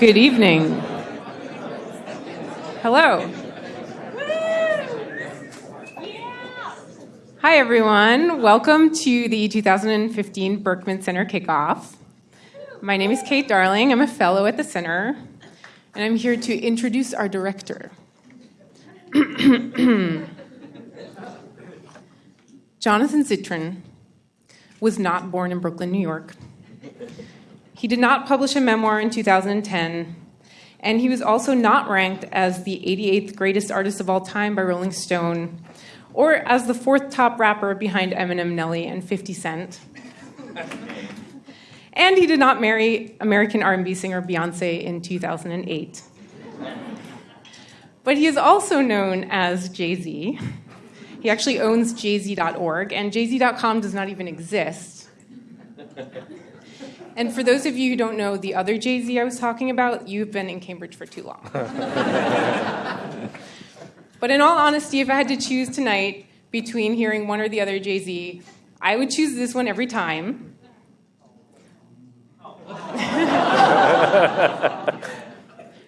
Good evening. Hello. Hi, everyone. Welcome to the 2015 Berkman Center kickoff. My name is Kate Darling. I'm a fellow at the center, and I'm here to introduce our director. Jonathan Zittrain was not born in Brooklyn, New York. He did not publish a memoir in 2010, and he was also not ranked as the 88th greatest artist of all time by Rolling Stone, or as the fourth top rapper behind Eminem, Nelly, and 50 Cent. and he did not marry American R&B singer Beyonce in 2008. But he is also known as Jay-Z. He actually owns jz.org, and jz.com does not even exist. And for those of you who don't know the other Jay Z I was talking about, you've been in Cambridge for too long. but in all honesty, if I had to choose tonight between hearing one or the other Jay Z, I would choose this one every time.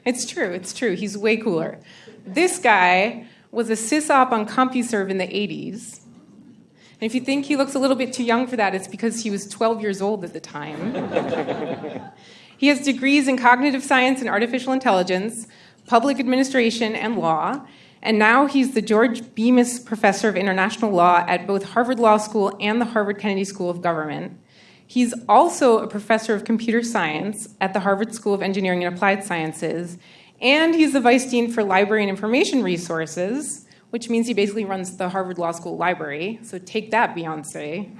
it's true, it's true. He's way cooler. This guy was a sysop on CompuServe in the 80s. And if you think he looks a little bit too young for that, it's because he was 12 years old at the time. he has degrees in cognitive science and artificial intelligence, public administration, and law. And now he's the George Bemis Professor of International Law at both Harvard Law School and the Harvard Kennedy School of Government. He's also a professor of computer science at the Harvard School of Engineering and Applied Sciences and he's the vice dean for library and information resources, which means he basically runs the Harvard Law School library. So take that, Beyonce.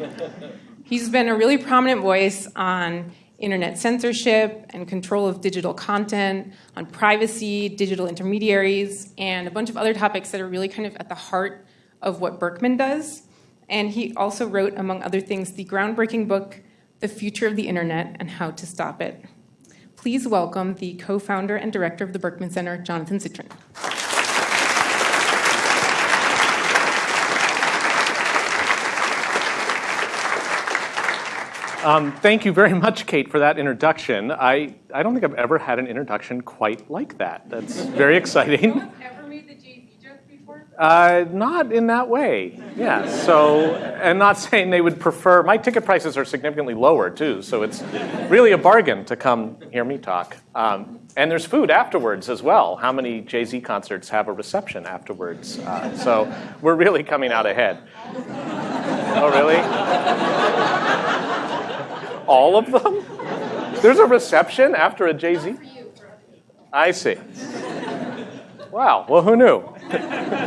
he's been a really prominent voice on internet censorship and control of digital content, on privacy, digital intermediaries, and a bunch of other topics that are really kind of at the heart of what Berkman does. And he also wrote, among other things, the groundbreaking book, The Future of the Internet and How to Stop It please welcome the co-founder and director of the Berkman Center, Jonathan Zittrain. Um, thank you very much, Kate, for that introduction. I, I don't think I've ever had an introduction quite like that. That's very exciting. Uh, not in that way. Yeah. So, and not saying they would prefer. My ticket prices are significantly lower too, so it's really a bargain to come hear me talk. Um, and there's food afterwards as well. How many Jay Z concerts have a reception afterwards? Uh, so we're really coming out ahead. Oh, really? All of them? There's a reception after a Jay Z? I see. Wow. Well, who knew?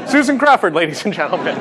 Susan Crawford, ladies and gentlemen.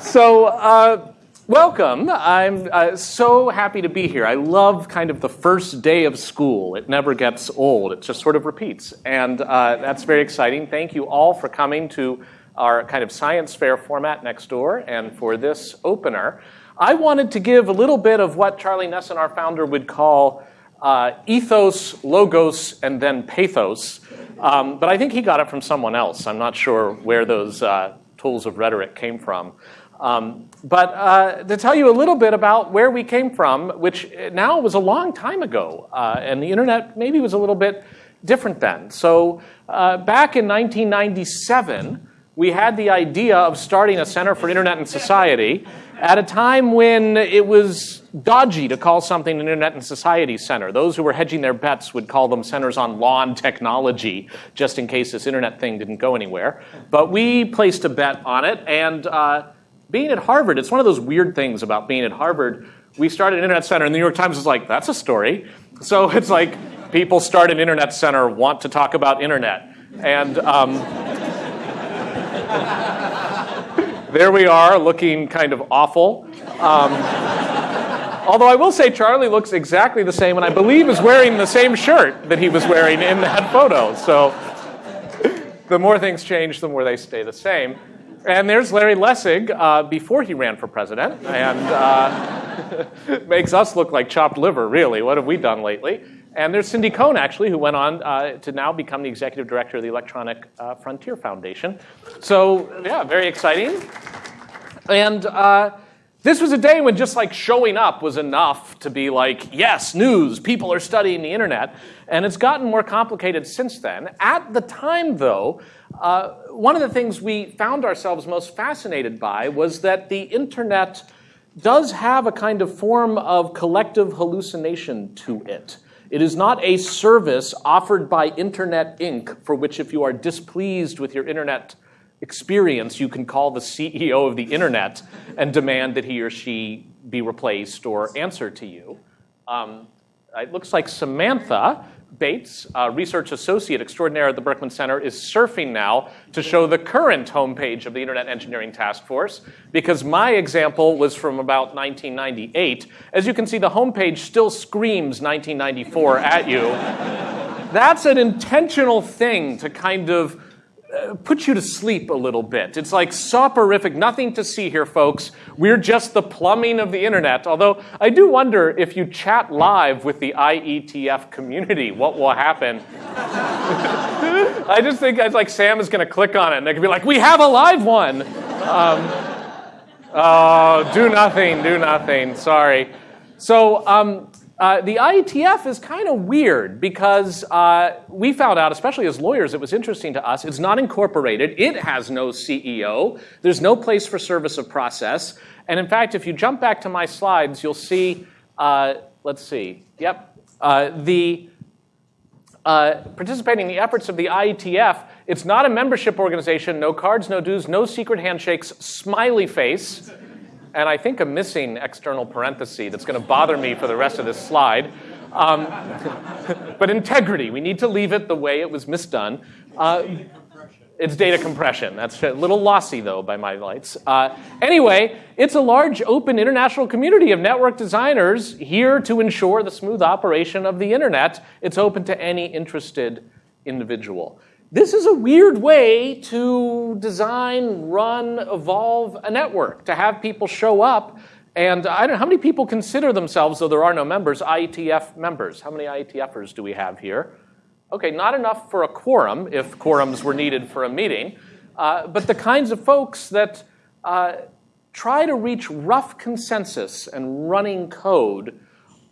so, uh, welcome. I'm uh, so happy to be here. I love kind of the first day of school. It never gets old, it just sort of repeats. And uh, that's very exciting. Thank you all for coming to our kind of science fair format next door and for this opener. I wanted to give a little bit of what Charlie Nesson, our founder, would call uh, ethos, logos, and then pathos. Um, but I think he got it from someone else. I'm not sure where those uh, tools of rhetoric came from. Um, but uh, to tell you a little bit about where we came from, which now was a long time ago, uh, and the internet maybe was a little bit different then. So uh, back in 1997, we had the idea of starting a Center for Internet and Society at a time when it was dodgy to call something an Internet and Society Center. Those who were hedging their bets would call them centers on law and technology, just in case this Internet thing didn't go anywhere. But we placed a bet on it, and uh, being at Harvard, it's one of those weird things about being at Harvard. We started an Internet Center, and the New York Times is like, that's a story. So it's like people start an Internet Center, want to talk about Internet. And um, there we are, looking kind of awful. Um, although I will say Charlie looks exactly the same, and I believe is wearing the same shirt that he was wearing in that photo. So the more things change, the more they stay the same. And there's Larry Lessig uh, before he ran for president, and uh, makes us look like chopped liver, really. What have we done lately? And there's Cindy Cohn, actually, who went on uh, to now become the executive director of the Electronic uh, Frontier Foundation. So, yeah, very exciting. And uh, This was a day when just like showing up was enough to be like, yes, news, people are studying the internet. And it's gotten more complicated since then. At the time, though, uh, one of the things we found ourselves most fascinated by was that the internet does have a kind of form of collective hallucination to it. It is not a service offered by Internet Inc., for which, if you are displeased with your internet experience, you can call the CEO of the internet and demand that he or she be replaced or answer to you. Um, it looks like Samantha Bates, research associate extraordinaire at the Berkman Center, is surfing now to show the current homepage of the Internet Engineering Task Force because my example was from about 1998. As you can see, the homepage still screams 1994 at you. That's an intentional thing to kind of put you to sleep a little bit. It's like soporific, nothing to see here, folks. We're just the plumbing of the internet. Although I do wonder if you chat live with the IETF community, what will happen? I just think it's like Sam is going to click on it and they could be like, we have a live one. Um, oh, do nothing, do nothing. Sorry. So, um, uh, the IETF is kind of weird because uh, we found out, especially as lawyers, it was interesting to us. It's not incorporated. It has no CEO. There's no place for service of process. And in fact, if you jump back to my slides, you'll see, uh, let's see, yep, uh, the uh, participating in the efforts of the IETF. It's not a membership organization, no cards, no dues, no secret handshakes, smiley face and I think a missing external parenthesis that's going to bother me for the rest of this slide. Um, but integrity, we need to leave it the way it was misdone. Uh, it's data compression. That's a little lossy, though, by my lights. Uh, anyway, it's a large, open international community of network designers here to ensure the smooth operation of the internet. It's open to any interested individual. This is a weird way to design, run, evolve a network, to have people show up. And I don't know, how many people consider themselves, though there are no members, IETF members? How many IETFers do we have here? Okay, not enough for a quorum, if quorums were needed for a meeting. Uh, but the kinds of folks that uh, try to reach rough consensus and running code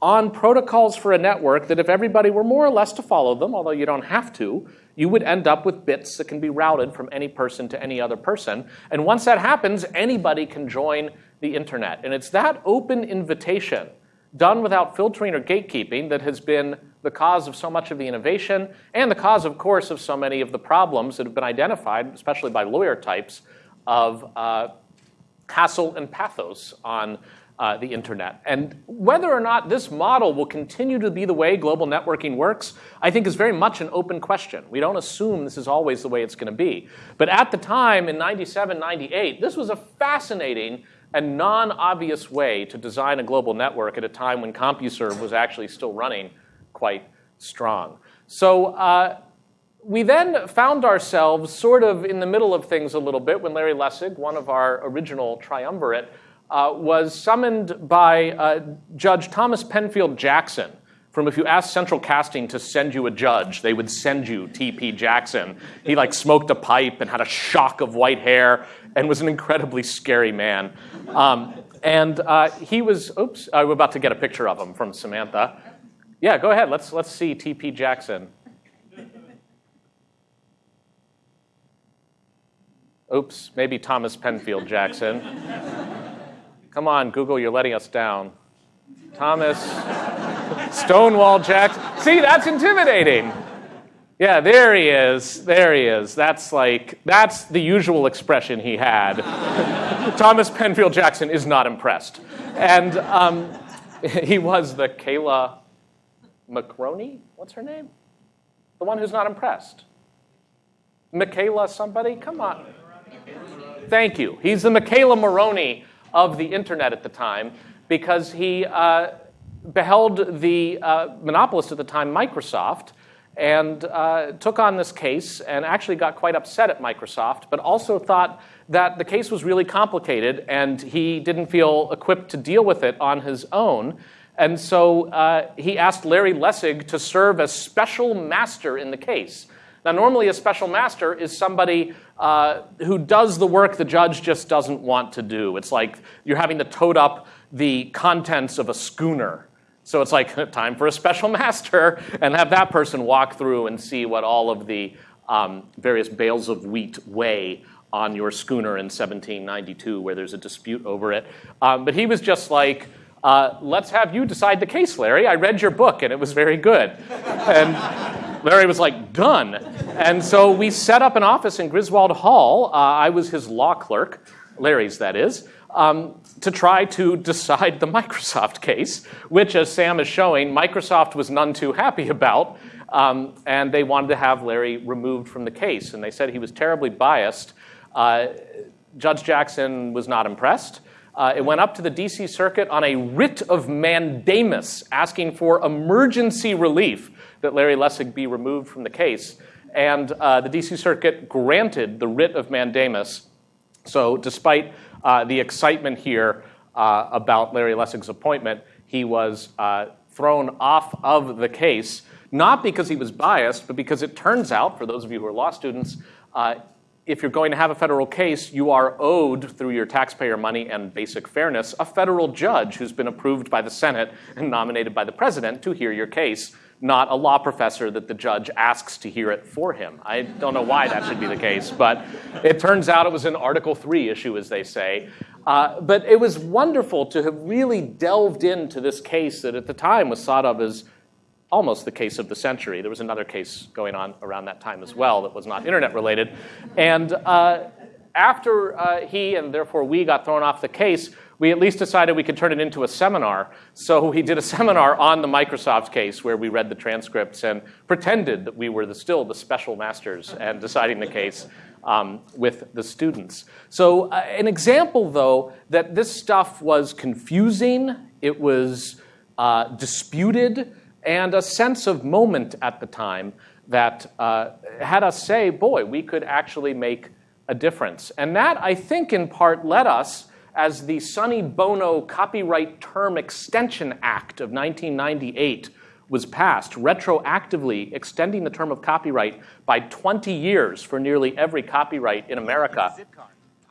on protocols for a network that if everybody were more or less to follow them, although you don't have to, you would end up with bits that can be routed from any person to any other person. And once that happens, anybody can join the internet. And it's that open invitation, done without filtering or gatekeeping, that has been the cause of so much of the innovation and the cause, of course, of so many of the problems that have been identified, especially by lawyer types, of uh, hassle and pathos on uh, the internet. And whether or not this model will continue to be the way global networking works, I think is very much an open question. We don't assume this is always the way it's going to be. But at the time, in 97, 98, this was a fascinating and non-obvious way to design a global network at a time when CompuServe was actually still running quite strong. So uh, we then found ourselves sort of in the middle of things a little bit when Larry Lessig, one of our original triumvirate, uh, was summoned by uh, Judge Thomas Penfield Jackson. From if you asked Central Casting to send you a judge, they would send you T.P. Jackson. He like smoked a pipe and had a shock of white hair and was an incredibly scary man. Um, and uh, he was, oops, I'm about to get a picture of him from Samantha. Yeah, go ahead. Let's, let's see T.P. Jackson. Oops, maybe Thomas Penfield Jackson. Come on, Google, you're letting us down. Thomas Stonewall Jackson. See, that's intimidating. Yeah, there he is. There he is. That's like, that's the usual expression he had. Thomas Penfield Jackson is not impressed. And um, he was the Kayla McRoney? What's her name? The one who's not impressed. Michaela somebody? Come on. Thank you. He's the McKayla Maroney of the internet at the time because he uh, beheld the uh, monopolist at the time, Microsoft, and uh, took on this case and actually got quite upset at Microsoft, but also thought that the case was really complicated and he didn't feel equipped to deal with it on his own. And so uh, he asked Larry Lessig to serve as special master in the case. Now, normally a special master is somebody uh, who does the work the judge just doesn't want to do. It's like you're having to tote up the contents of a schooner. So it's like time for a special master, and have that person walk through and see what all of the um, various bales of wheat weigh on your schooner in 1792, where there's a dispute over it. Um, but he was just like, uh, let's have you decide the case, Larry. I read your book and it was very good. and Larry was like, done. And so we set up an office in Griswold Hall. Uh, I was his law clerk, Larry's, that is, um, to try to decide the Microsoft case, which, as Sam is showing, Microsoft was none too happy about. Um, and they wanted to have Larry removed from the case. And they said he was terribly biased. Uh, Judge Jackson was not impressed. Uh, it went up to the DC Circuit on a writ of mandamus asking for emergency relief that Larry Lessig be removed from the case. And uh, the DC Circuit granted the writ of mandamus. So, despite uh, the excitement here uh, about Larry Lessig's appointment, he was uh, thrown off of the case, not because he was biased, but because it turns out, for those of you who are law students, uh, if you're going to have a federal case, you are owed through your taxpayer money and basic fairness a federal judge who's been approved by the Senate and nominated by the president to hear your case, not a law professor that the judge asks to hear it for him. I don't know why that should be the case, but it turns out it was an Article 3 issue, as they say. Uh, but it was wonderful to have really delved into this case that at the time was thought of as almost the case of the century. There was another case going on around that time as well that was not internet related. And uh, after uh, he and therefore we got thrown off the case, we at least decided we could turn it into a seminar. So we did a seminar on the Microsoft case where we read the transcripts and pretended that we were the, still the special masters and deciding the case um, with the students. So, uh, an example, though, that this stuff was confusing, it was uh, disputed, and a sense of moment at the time that uh, had us say, boy, we could actually make a difference. And that, I think, in part led us, as the Sonny Bono Copyright Term Extension Act of 1998 was passed, retroactively extending the term of copyright by 20 years for nearly every copyright in America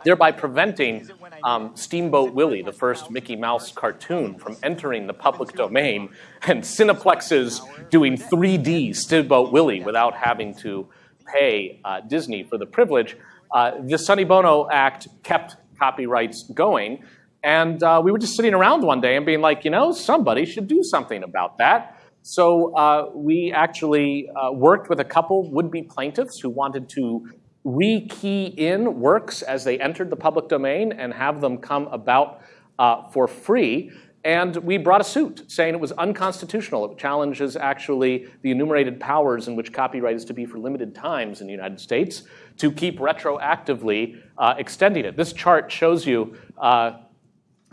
thereby preventing um, Steamboat Willie, the first Mickey Mouse cartoon, from entering the public domain, and Cineplexes doing 3D Steamboat Willie without having to pay uh, Disney for the privilege. Uh, the Sonny Bono Act kept copyrights going, and uh, we were just sitting around one day and being like, you know, somebody should do something about that. So uh, we actually uh, worked with a couple would-be plaintiffs who wanted to rekey in works as they entered the public domain and have them come about uh, for free. And we brought a suit saying it was unconstitutional. It challenges actually the enumerated powers in which copyright is to be for limited times in the United States to keep retroactively uh, extending it. This chart shows you uh,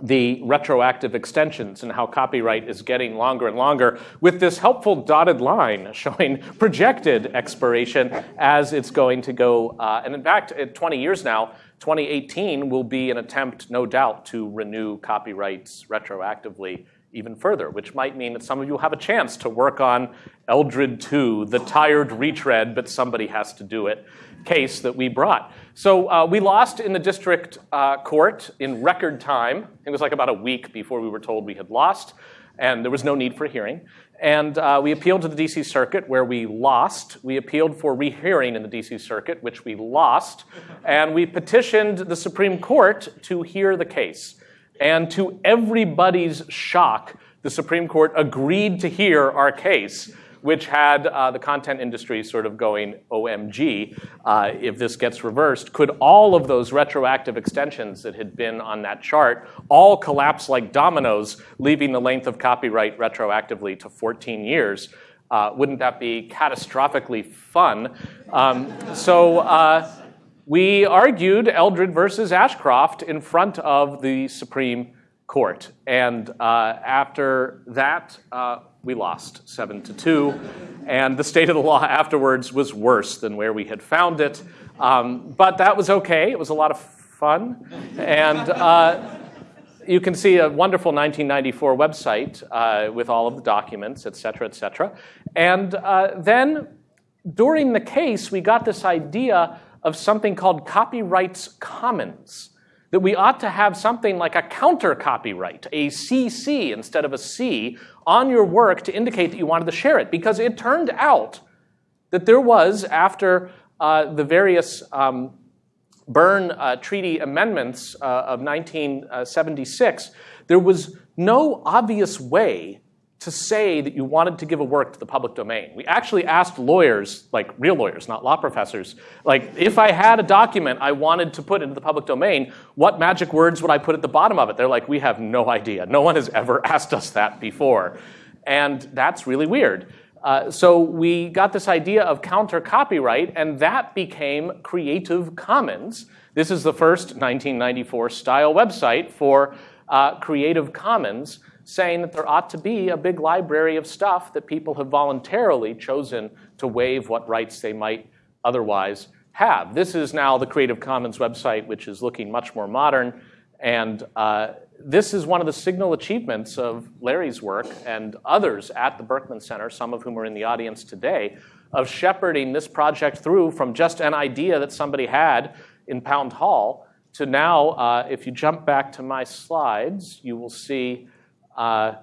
the retroactive extensions and how copyright is getting longer and longer with this helpful dotted line showing projected expiration as it's going to go. Uh, and in fact, at 20 years now, 2018 will be an attempt, no doubt, to renew copyrights retroactively even further, which might mean that some of you have a chance to work on Eldred 2, the tired retread, but somebody has to do it case that we brought. So uh, we lost in the district uh, court in record time. It was like about a week before we were told we had lost, and there was no need for hearing. And uh, we appealed to the DC Circuit, where we lost. We appealed for rehearing in the DC Circuit, which we lost. And we petitioned the Supreme Court to hear the case. And to everybody's shock, the Supreme Court agreed to hear our case which had uh, the content industry sort of going, OMG, uh, if this gets reversed, could all of those retroactive extensions that had been on that chart all collapse like dominoes, leaving the length of copyright retroactively to 14 years? Uh, wouldn't that be catastrophically fun? Um, so uh, we argued Eldred versus Ashcroft in front of the Supreme Court. And uh, after that, uh, we lost seven to two, and the state of the law afterwards was worse than where we had found it. Um, but that was okay. It was a lot of fun, and uh, you can see a wonderful 1994 website uh, with all of the documents, et cetera, et cetera. And uh, then during the case, we got this idea of something called copyrights commons. That we ought to have something like a counter copyright, a CC instead of a C, on your work to indicate that you wanted to share it. Because it turned out that there was, after uh, the various um, Berne uh, Treaty amendments uh, of 1976, there was no obvious way to say that you wanted to give a work to the public domain. We actually asked lawyers, like real lawyers, not law professors, like if I had a document I wanted to put into the public domain, what magic words would I put at the bottom of it? They're like, we have no idea. No one has ever asked us that before. And that's really weird. Uh, so we got this idea of counter copyright, and that became Creative Commons. This is the first 1994 style website for uh, Creative Commons saying that there ought to be a big library of stuff that people have voluntarily chosen to waive what rights they might otherwise have. This is now the Creative Commons website, which is looking much more modern. And uh, this is one of the signal achievements of Larry's work and others at the Berkman Center, some of whom are in the audience today, of shepherding this project through from just an idea that somebody had in Pound Hall to now, uh, if you jump back to my slides, you will see uh,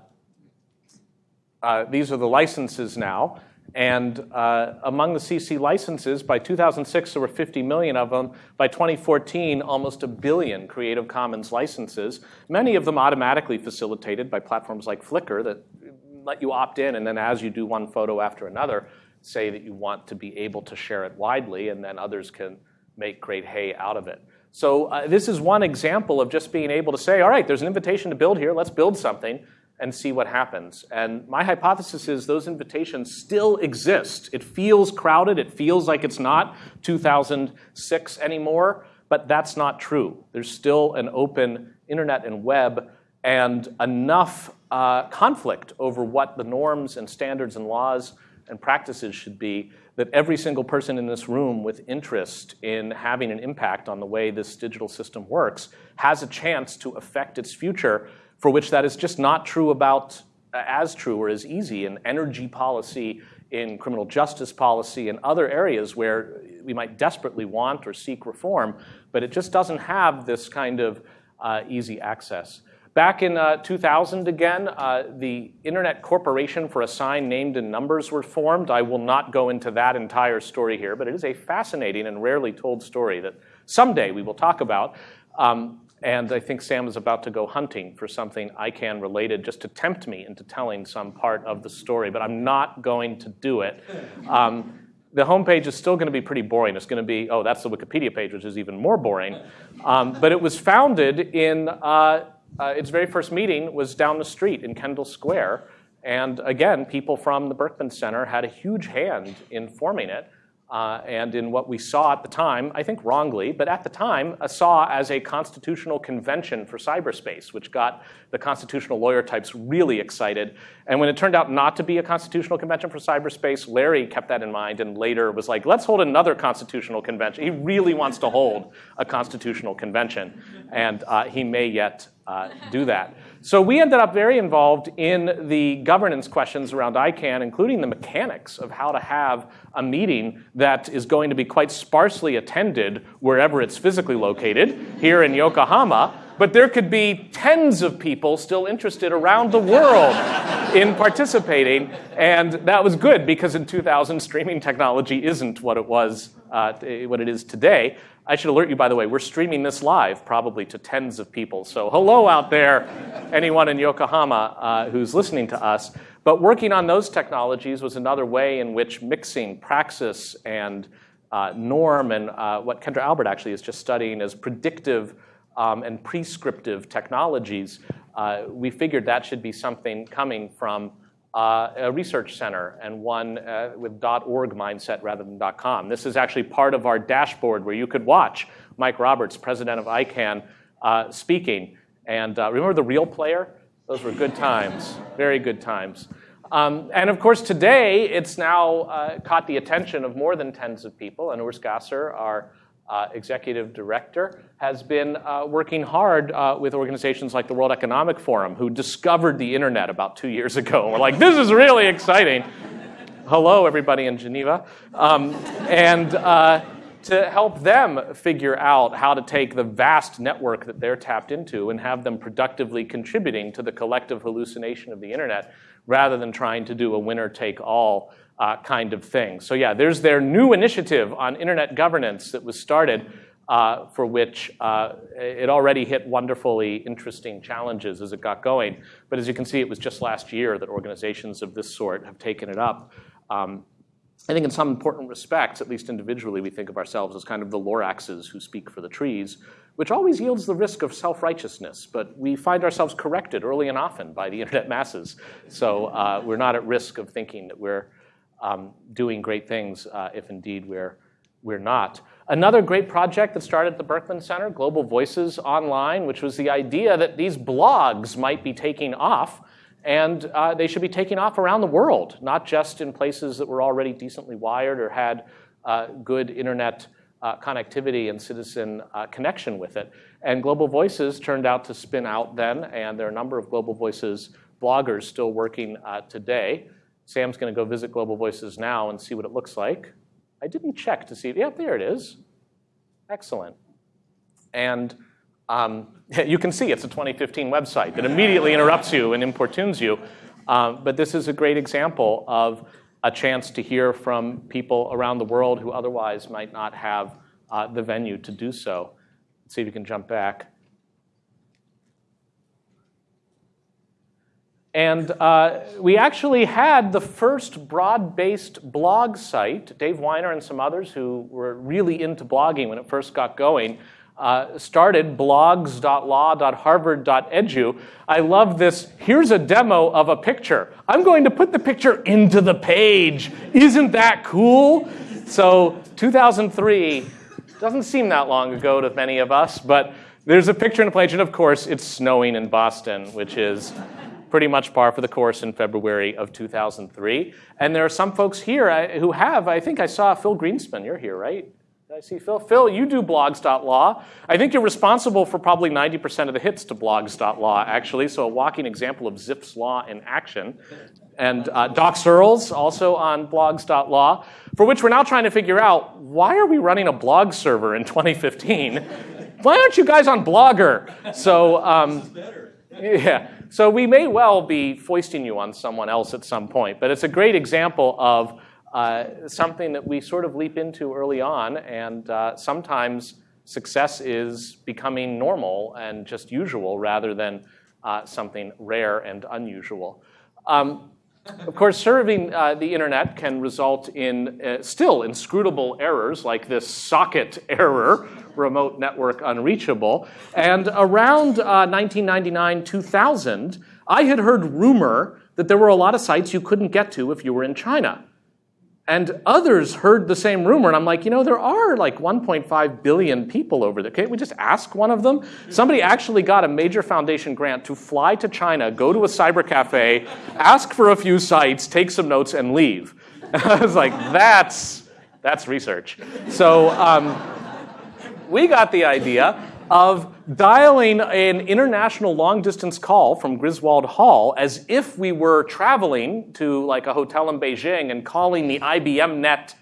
uh, these are the licenses now. And uh, among the CC licenses, by 2006, there were 50 million of them. By 2014, almost a billion Creative Commons licenses, many of them automatically facilitated by platforms like Flickr that let you opt in, and then as you do one photo after another, say that you want to be able to share it widely, and then others can make great hay out of it. So uh, this is one example of just being able to say, all right, there's an invitation to build here, let's build something and see what happens. And my hypothesis is those invitations still exist. It feels crowded, it feels like it's not 2006 anymore, but that's not true. There's still an open internet and web and enough uh, conflict over what the norms and standards and laws and practices should be that every single person in this room with interest in having an impact on the way this digital system works has a chance to affect its future, for which that is just not true about uh, as true or as easy in energy policy, in criminal justice policy, and other areas where we might desperately want or seek reform, but it just doesn't have this kind of uh, easy access. Back in uh, 2000 again, uh, the Internet Corporation for Assigned Names and Numbers were formed. I will not go into that entire story here, but it is a fascinating and rarely told story that someday we will talk about. Um, and I think Sam is about to go hunting for something ICANN related just to tempt me into telling some part of the story, but I'm not going to do it. Um, the homepage is still going to be pretty boring. It's going to be, oh, that's the Wikipedia page, which is even more boring. Um, but it was founded in uh, uh, its very first meeting was down the street in Kendall Square. And again, people from the Berkman Center had a huge hand in forming it. Uh, and in what we saw at the time, I think wrongly, but at the time, saw as a constitutional convention for cyberspace, which got the constitutional lawyer types really excited. And when it turned out not to be a constitutional convention for cyberspace, Larry kept that in mind and later was like, let's hold another constitutional convention. He really wants to hold a constitutional convention, and uh, he may yet uh, do that. So we ended up very involved in the governance questions around ICANN, including the mechanics of how to have a meeting that is going to be quite sparsely attended wherever it's physically located, here in Yokohama, but there could be tens of people still interested around the world in participating. And that was good because in 2000, streaming technology isn't what it was, uh, what it is today. I should alert you, by the way, we're streaming this live probably to tens of people. So hello out there, anyone in Yokohama uh, who's listening to us. But working on those technologies was another way in which mixing praxis and uh, norm and uh, what Kendra Albert actually is just studying as predictive um, and prescriptive technologies, uh, we figured that should be something coming from uh, a research center and one uh, with .org mindset rather than .com. This is actually part of our dashboard where you could watch Mike Roberts, president of ICANN, uh, speaking. And uh, remember the real player? Those were good times, very good times. Um, and of course, today it's now uh, caught the attention of more than tens of people. And Urs Gasser, our uh, executive director, has been uh, working hard uh, with organizations like the World Economic Forum, who discovered the internet about two years ago. We're like, this is really exciting. hello, everybody in Geneva, um, and uh, to help them figure out how to take the vast network that they're tapped into and have them productively contributing to the collective hallucination of the internet rather than trying to do a winner take all uh, kind of thing. So, yeah, there's their new initiative on internet governance that was started. Uh, for which uh, it already hit wonderfully interesting challenges as it got going. But as you can see, it was just last year that organizations of this sort have taken it up. Um, I think in some important respects, at least individually, we think of ourselves as kind of the Loraxes who speak for the trees, which always yields the risk of self-righteousness. But we find ourselves corrected early and often by the internet masses. So uh, we're not at risk of thinking that we're um, doing great things uh, if indeed we're, we're not. Another great project that started at the Berkman Center, Global Voices Online, which was the idea that these blogs might be taking off and uh, they should be taking off around the world, not just in places that were already decently wired or had uh, good internet uh, connectivity and citizen uh, connection with it. And Global Voices turned out to spin out then, and there are a number of Global Voices bloggers still working uh, today. Sam's going to go visit Global Voices now and see what it looks like. I didn't check to see. Yep, there it is. Excellent. And um, you can see it's a 2015 website that immediately interrupts you and importunes you. Um, but this is a great example of a chance to hear from people around the world who otherwise might not have uh, the venue to do so. Let's see if you can jump back. And uh, we actually had the first broad-based blog site. Dave Winer and some others who were really into blogging when it first got going uh, started blogs.law.harvard.edu. I love this. Here's a demo of a picture. I'm going to put the picture into the page. Isn't that cool? So 2003 doesn't seem that long ago to many of us, but there's a picture in the page, and of course, it's snowing in Boston, which is pretty much par for the course in February of 2003. And there are some folks here who have, I think I saw Phil Greenspun, you're here, right? Did I see Phil? Phil, you do blogs.law. I think you're responsible for probably 90% of the hits to blogs.law, actually, so a walking example of Zipf's law in action. And uh, Doc Searls, also on blogs.law, for which we're now trying to figure out why are we running a blog server in 2015? why aren't you guys on Blogger? So, um, yeah. So we may well be foisting you on someone else at some point, but it's a great example of uh, something that we sort of leap into early on, and uh, sometimes success is becoming normal and just usual rather than uh, something rare and unusual. Um, of course, serving uh, the internet can result in uh, still inscrutable errors like this socket error, remote network unreachable. And around 1999 2000, I had heard rumor that there were a lot of sites you couldn't get to if you were in China. And others heard the same rumor, and I'm like, you know, there are like 1.5 billion people over there. Can't we just ask one of them? Somebody actually got a major foundation grant to fly to China, go to a cyber cafe, ask for a few sites, take some notes, and leave. And I was like, that's, that's research. So um, we got the idea of dialing an international long distance call from Griswold Hall as if we were traveling to like a hotel in Beijing and calling the IBM net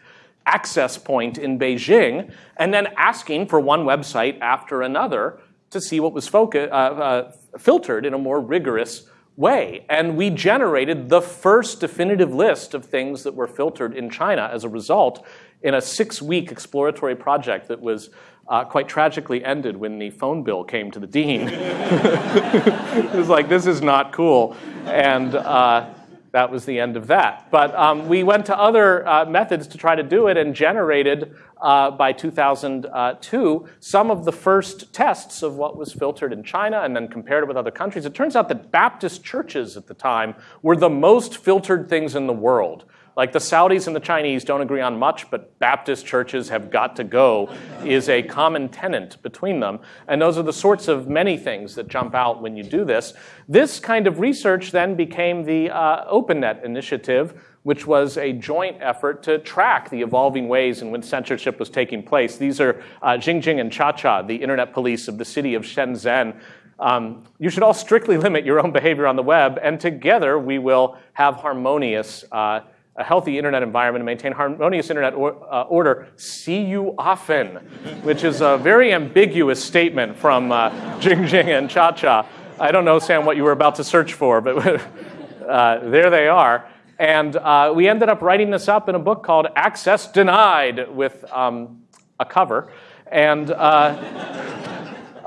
access point in Beijing and then asking for one website after another to see what was uh, uh, filtered in a more rigorous way. And we generated the first definitive list of things that were filtered in China as a result in a six week exploratory project that was uh, quite tragically ended when the phone bill came to the dean. it was like, this is not cool. And uh, that was the end of that. But um, we went to other uh, methods to try to do it and generated uh, by 2002 some of the first tests of what was filtered in China and then compared it with other countries. It turns out that Baptist churches at the time were the most filtered things in the world. Like the Saudis and the Chinese don't agree on much, but Baptist churches have got to go is a common tenet between them. And those are the sorts of many things that jump out when you do this. This kind of research then became the uh, OpenNet initiative, which was a joint effort to track the evolving ways in which censorship was taking place. These are uh, Jingjing and Cha-Cha, the internet police of the city of Shenzhen, um, you should all strictly limit your own behavior on the web, and together we will have harmonious uh, a healthy internet environment and maintain harmonious internet or, uh, order. See you often, which is a very ambiguous statement from uh, Jing Jing and Cha Cha. I don't know, Sam, what you were about to search for, but uh, there they are. And uh, we ended up writing this up in a book called Access Denied with um, a cover. And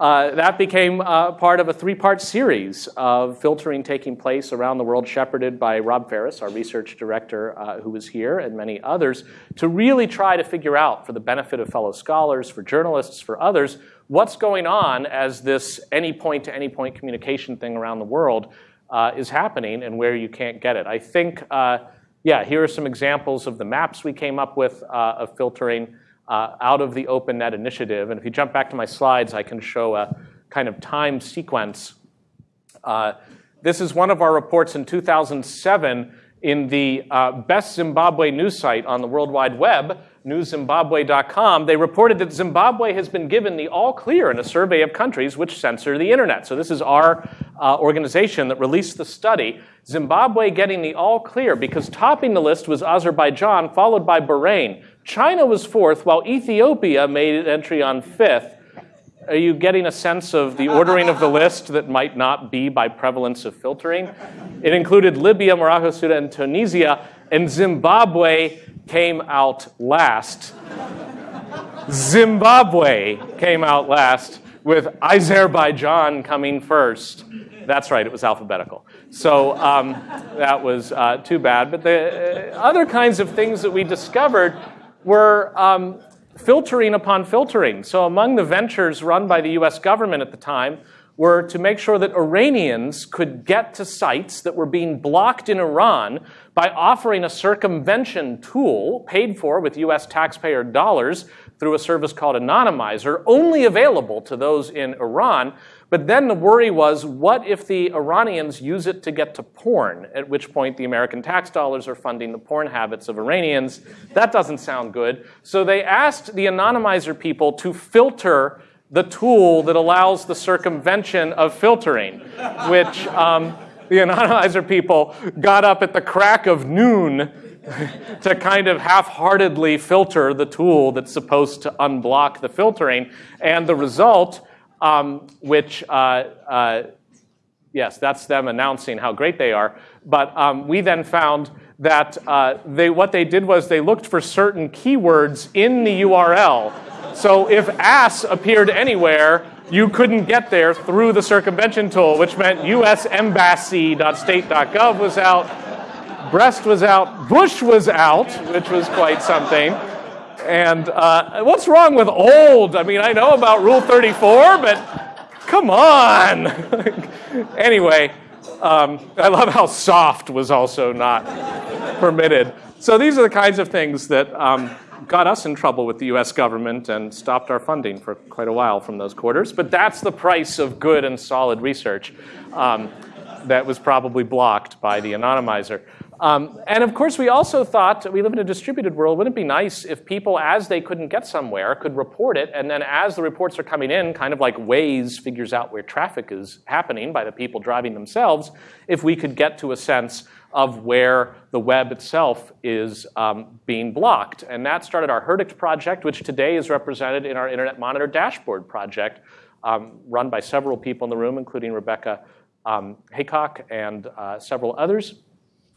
uh, that became uh, part of a three-part series of filtering taking place around the world, shepherded by Rob Faris, our research director, uh, who was here, and many others, to really try to figure out, for the benefit of fellow scholars, for journalists, for others, what's going on as this any point to any point communication thing around the world uh, is happening and where you can't get it. I think, uh, yeah, here are some examples of the maps we came up with of filtering uh, out of the OpenNet initiative. And if you jump back to my slides, I can show a kind of time sequence. Uh, this is one of our reports in 2007 in the uh, best Zimbabwe news site on the World Wide Web, newszimbabwe.com, they reported that Zimbabwe has been given the all clear in a survey of countries which censor the internet. So this is our uh, organization that released the study. Zimbabwe getting the all clear because topping the list was Azerbaijan, followed by Bahrain. China was fourth, while Ethiopia made an entry on fifth. Are you getting a sense of the ordering of the list that might not be by prevalence of filtering? It included Libya, Morocco, Sudan, and Tunisia, and Zimbabwe came out last. Zimbabwe came out last, with Azerbaijan coming first. That's right, it was alphabetical. So um, that was uh, too bad. But the uh, other kinds of things that we discovered were um, filtering upon filtering. So among the ventures run by the US government at the time were to make sure that Iranians could get to sites that were being blocked in Iran by offering a circumvention tool paid for with US taxpayer dollars through a service called Anonymizer, only available to those in Iran. But then the worry was, what if the Iranians use it to get to porn? At which point the American tax dollars are funding the porn habits of Iranians. That doesn't sound good. So they asked the Anonymizer people to filter the tool that allows the circumvention of filtering, which um, the Anonymizer people got up at the crack of noon to kind of half-heartedly filter the tool that's supposed to unblock the filtering. And the result, um, which, uh, uh, yes, that's them announcing how great they are. But um, we then found that uh, they, what they did was they looked for certain keywords in the URL. So if ass appeared anywhere, you couldn't get there through the circumvention tool, which meant usembassy.state.gov was out, breast was out, bush was out, which was quite something. And uh, what's wrong with old? I mean, I know about Rule 34, but come on. anyway, um, I love how soft was also not permitted. So these are the kinds of things that um, got us in trouble with the US government and stopped our funding for quite a while from those quarters. But that's the price of good and solid research um, that was probably blocked by the anonymizer. Um, and of course, we also thought we live in a distributed world. Wouldn't it be nice if people, as they couldn't get somewhere, could report it, and then as the reports are coming in, kind of like Waze figures out where traffic is happening by the people driving themselves, if we could get to a sense of where the web itself is um, being blocked. And that started our Herdict project, which today is represented in our Internet Monitor dashboard project, um, run by several people in the room, including Rebecca um, Heacock and uh, several others.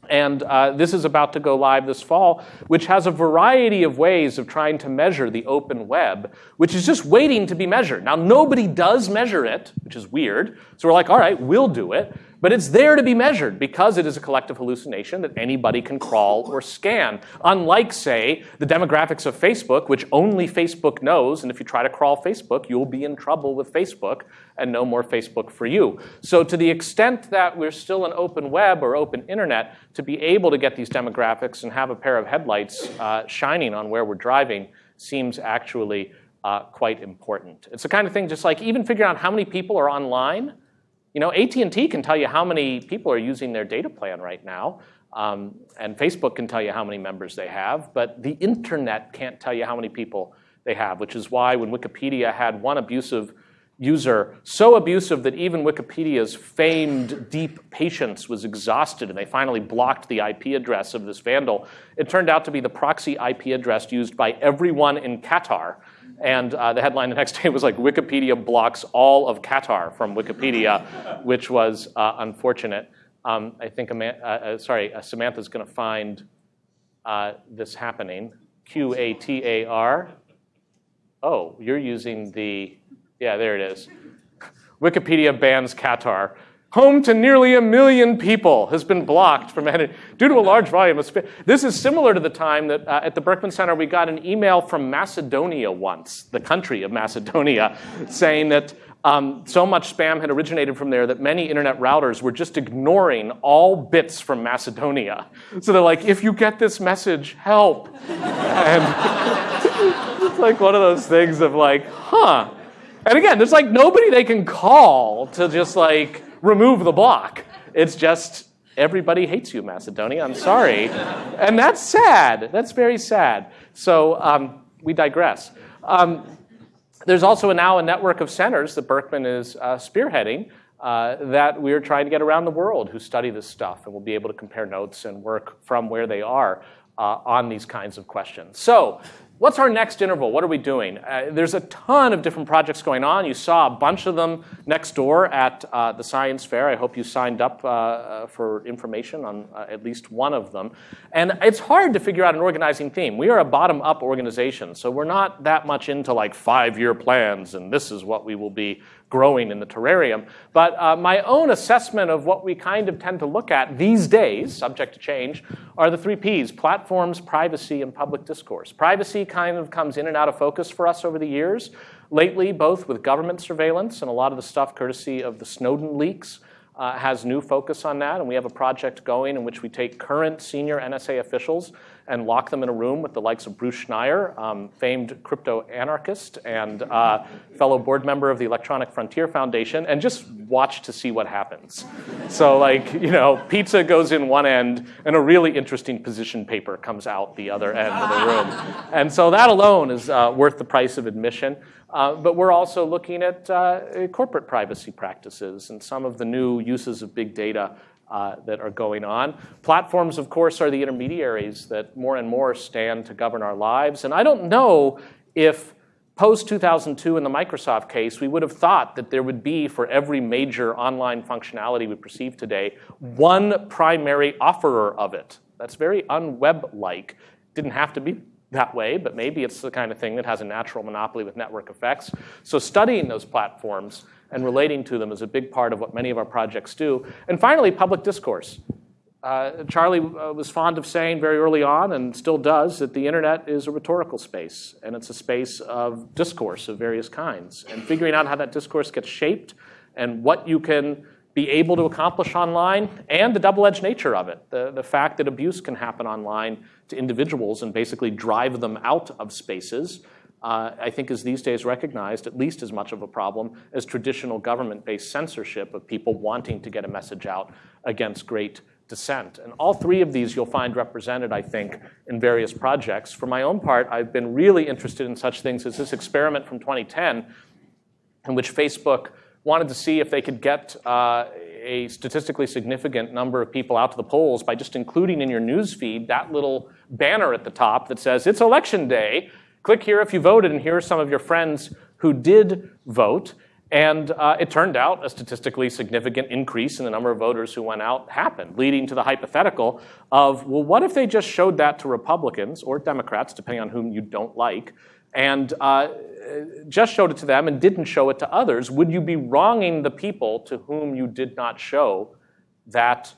And uh, this is about to go live this fall, which has a variety of ways of trying to measure the open web, which is just waiting to be measured. Now, nobody does measure it, which is weird. So we're like, all right, we'll do it. But it's there to be measured because it is a collective hallucination that anybody can crawl or scan. Unlike, say, the demographics of Facebook, which only Facebook knows, and if you try to crawl Facebook, you'll be in trouble with Facebook and no more Facebook for you. So to the extent that we're still an open web or open internet, to be able to get these demographics and have a pair of headlights uh, shining on where we're driving seems actually uh, quite important. It's the kind of thing just like even figuring out how many people are online you know, AT&T can tell you how many people are using their data plan right now, um, and Facebook can tell you how many members they have, but the internet can't tell you how many people they have, which is why when Wikipedia had one abusive user, so abusive that even Wikipedia's famed deep patience was exhausted and they finally blocked the IP address of this vandal. It turned out to be the proxy IP address used by everyone in Qatar. And uh, the headline the next day was like Wikipedia blocks all of Qatar from Wikipedia, which was uh, unfortunate. Um, I think, uh, uh, sorry, uh, Samantha's going to find uh, this happening. Q A T A R. Oh, you're using the yeah, there it is. Wikipedia bans Qatar. Home to nearly a million people has been blocked from editing due to a large volume of spam. This is similar to the time that uh, at the Berkman Center we got an email from Macedonia once, the country of Macedonia, saying that um, so much spam had originated from there that many internet routers were just ignoring all bits from Macedonia. So they're like, if you get this message, help. and it's like one of those things of like, huh and again, there's like nobody they can call to just like remove the block. It's just everybody hates you, Macedonia. I'm sorry. and that's sad. That's very sad. So um, we digress. Um, there's also now a network of centers that Berkman is uh, spearheading uh, that we're trying to get around the world who study this stuff and will be able to compare notes and work from where they are uh, on these kinds of questions. So What's our next interval? What are we doing? Uh, there's a ton of different projects going on. You saw a bunch of them next door at uh, the science fair. I hope you signed up uh, uh for information on uh, at least one of them. And it's hard to figure out an organizing theme. We are a bottom-up organization, so we're not that much into like five-year plans and this is what we will be growing in the terrarium. But uh, my own assessment of what we kind of tend to look at these days, subject to change, are the three Ps platforms, privacy, and public discourse. Privacy kind of comes in and out of focus for us over the years. Lately, both with government surveillance and a lot of the stuff courtesy of the Snowden leaks. Uh, has new focus on that, and we have a project going in which we take current senior NSA officials and lock them in a room with the likes of Bruce Schneier, um, famed crypto anarchist and uh, fellow board member of the Electronic Frontier Foundation, and just watch to see what happens. so, like, you know, pizza goes in one end, and a really interesting position paper comes out the other end of the room. And so that alone is uh, worth the price of admission. Uh, but we're also looking at uh, corporate privacy practices and some of the new uses of big data uh, that are going on. Platforms, of course, are the intermediaries that more and more stand to govern our lives. And I don't know if post 2002 in the Microsoft case, we would have thought that there would be for every major online functionality we perceive today, one primary offerer of it. That's very unweb like. Didn't have to be that way, but maybe it's the kind of thing that has a natural monopoly with network effects. So studying those platforms and relating to them is a big part of what many of our projects do. And finally, public discourse. Uh, Charlie uh, was fond of saying very early on, and still does, that the internet is a rhetorical space, and it's a space of discourse of various kinds. And figuring out how that discourse gets shaped and what you can be able to accomplish online, and the double-edged nature of it, the, the fact that abuse can happen online to individuals and basically drive them out of spaces, uh, I think is these days recognized at least as much of a problem as traditional government-based censorship of people wanting to get a message out against great dissent. And all three of these you'll find represented, I think, in various projects. For my own part, I've been really interested in such things as this experiment from 2010 in which Facebook wanted to see if they could get uh, a statistically significant number of people out to the polls by just including in your news feed that little banner at the top that says, it's election day, Click here if you voted, and here are some of your friends who did vote. And uh, it turned out a statistically significant increase in the number of voters who went out happened, leading to the hypothetical of, well, what if they just showed that to Republicans or Democrats, depending on whom you don't like, and uh, just showed it to them and didn't show it to others? Would you be wronging the people to whom you did not show that,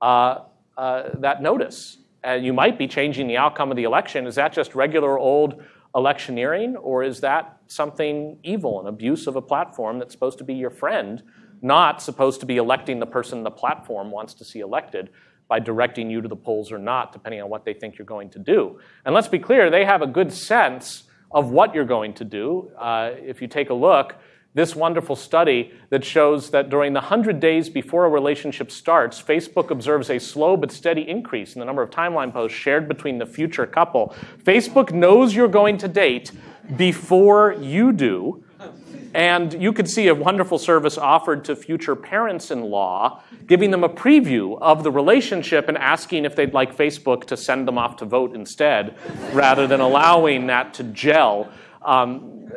uh, uh that notice? And you might be changing the outcome of the election. Is that just regular old electioneering, or is that something evil, an abuse of a platform that's supposed to be your friend, not supposed to be electing the person the platform wants to see elected by directing you to the polls or not, depending on what they think you're going to do? And let's be clear, they have a good sense of what you're going to do. Uh, if you take a look, this wonderful study that shows that during the 100 days before a relationship starts, Facebook observes a slow but steady increase in the number of timeline posts shared between the future couple. Facebook knows you're going to date before you do. And you could see a wonderful service offered to future parents in law, giving them a preview of the relationship and asking if they'd like Facebook to send them off to vote instead, rather than allowing that to gel. Um,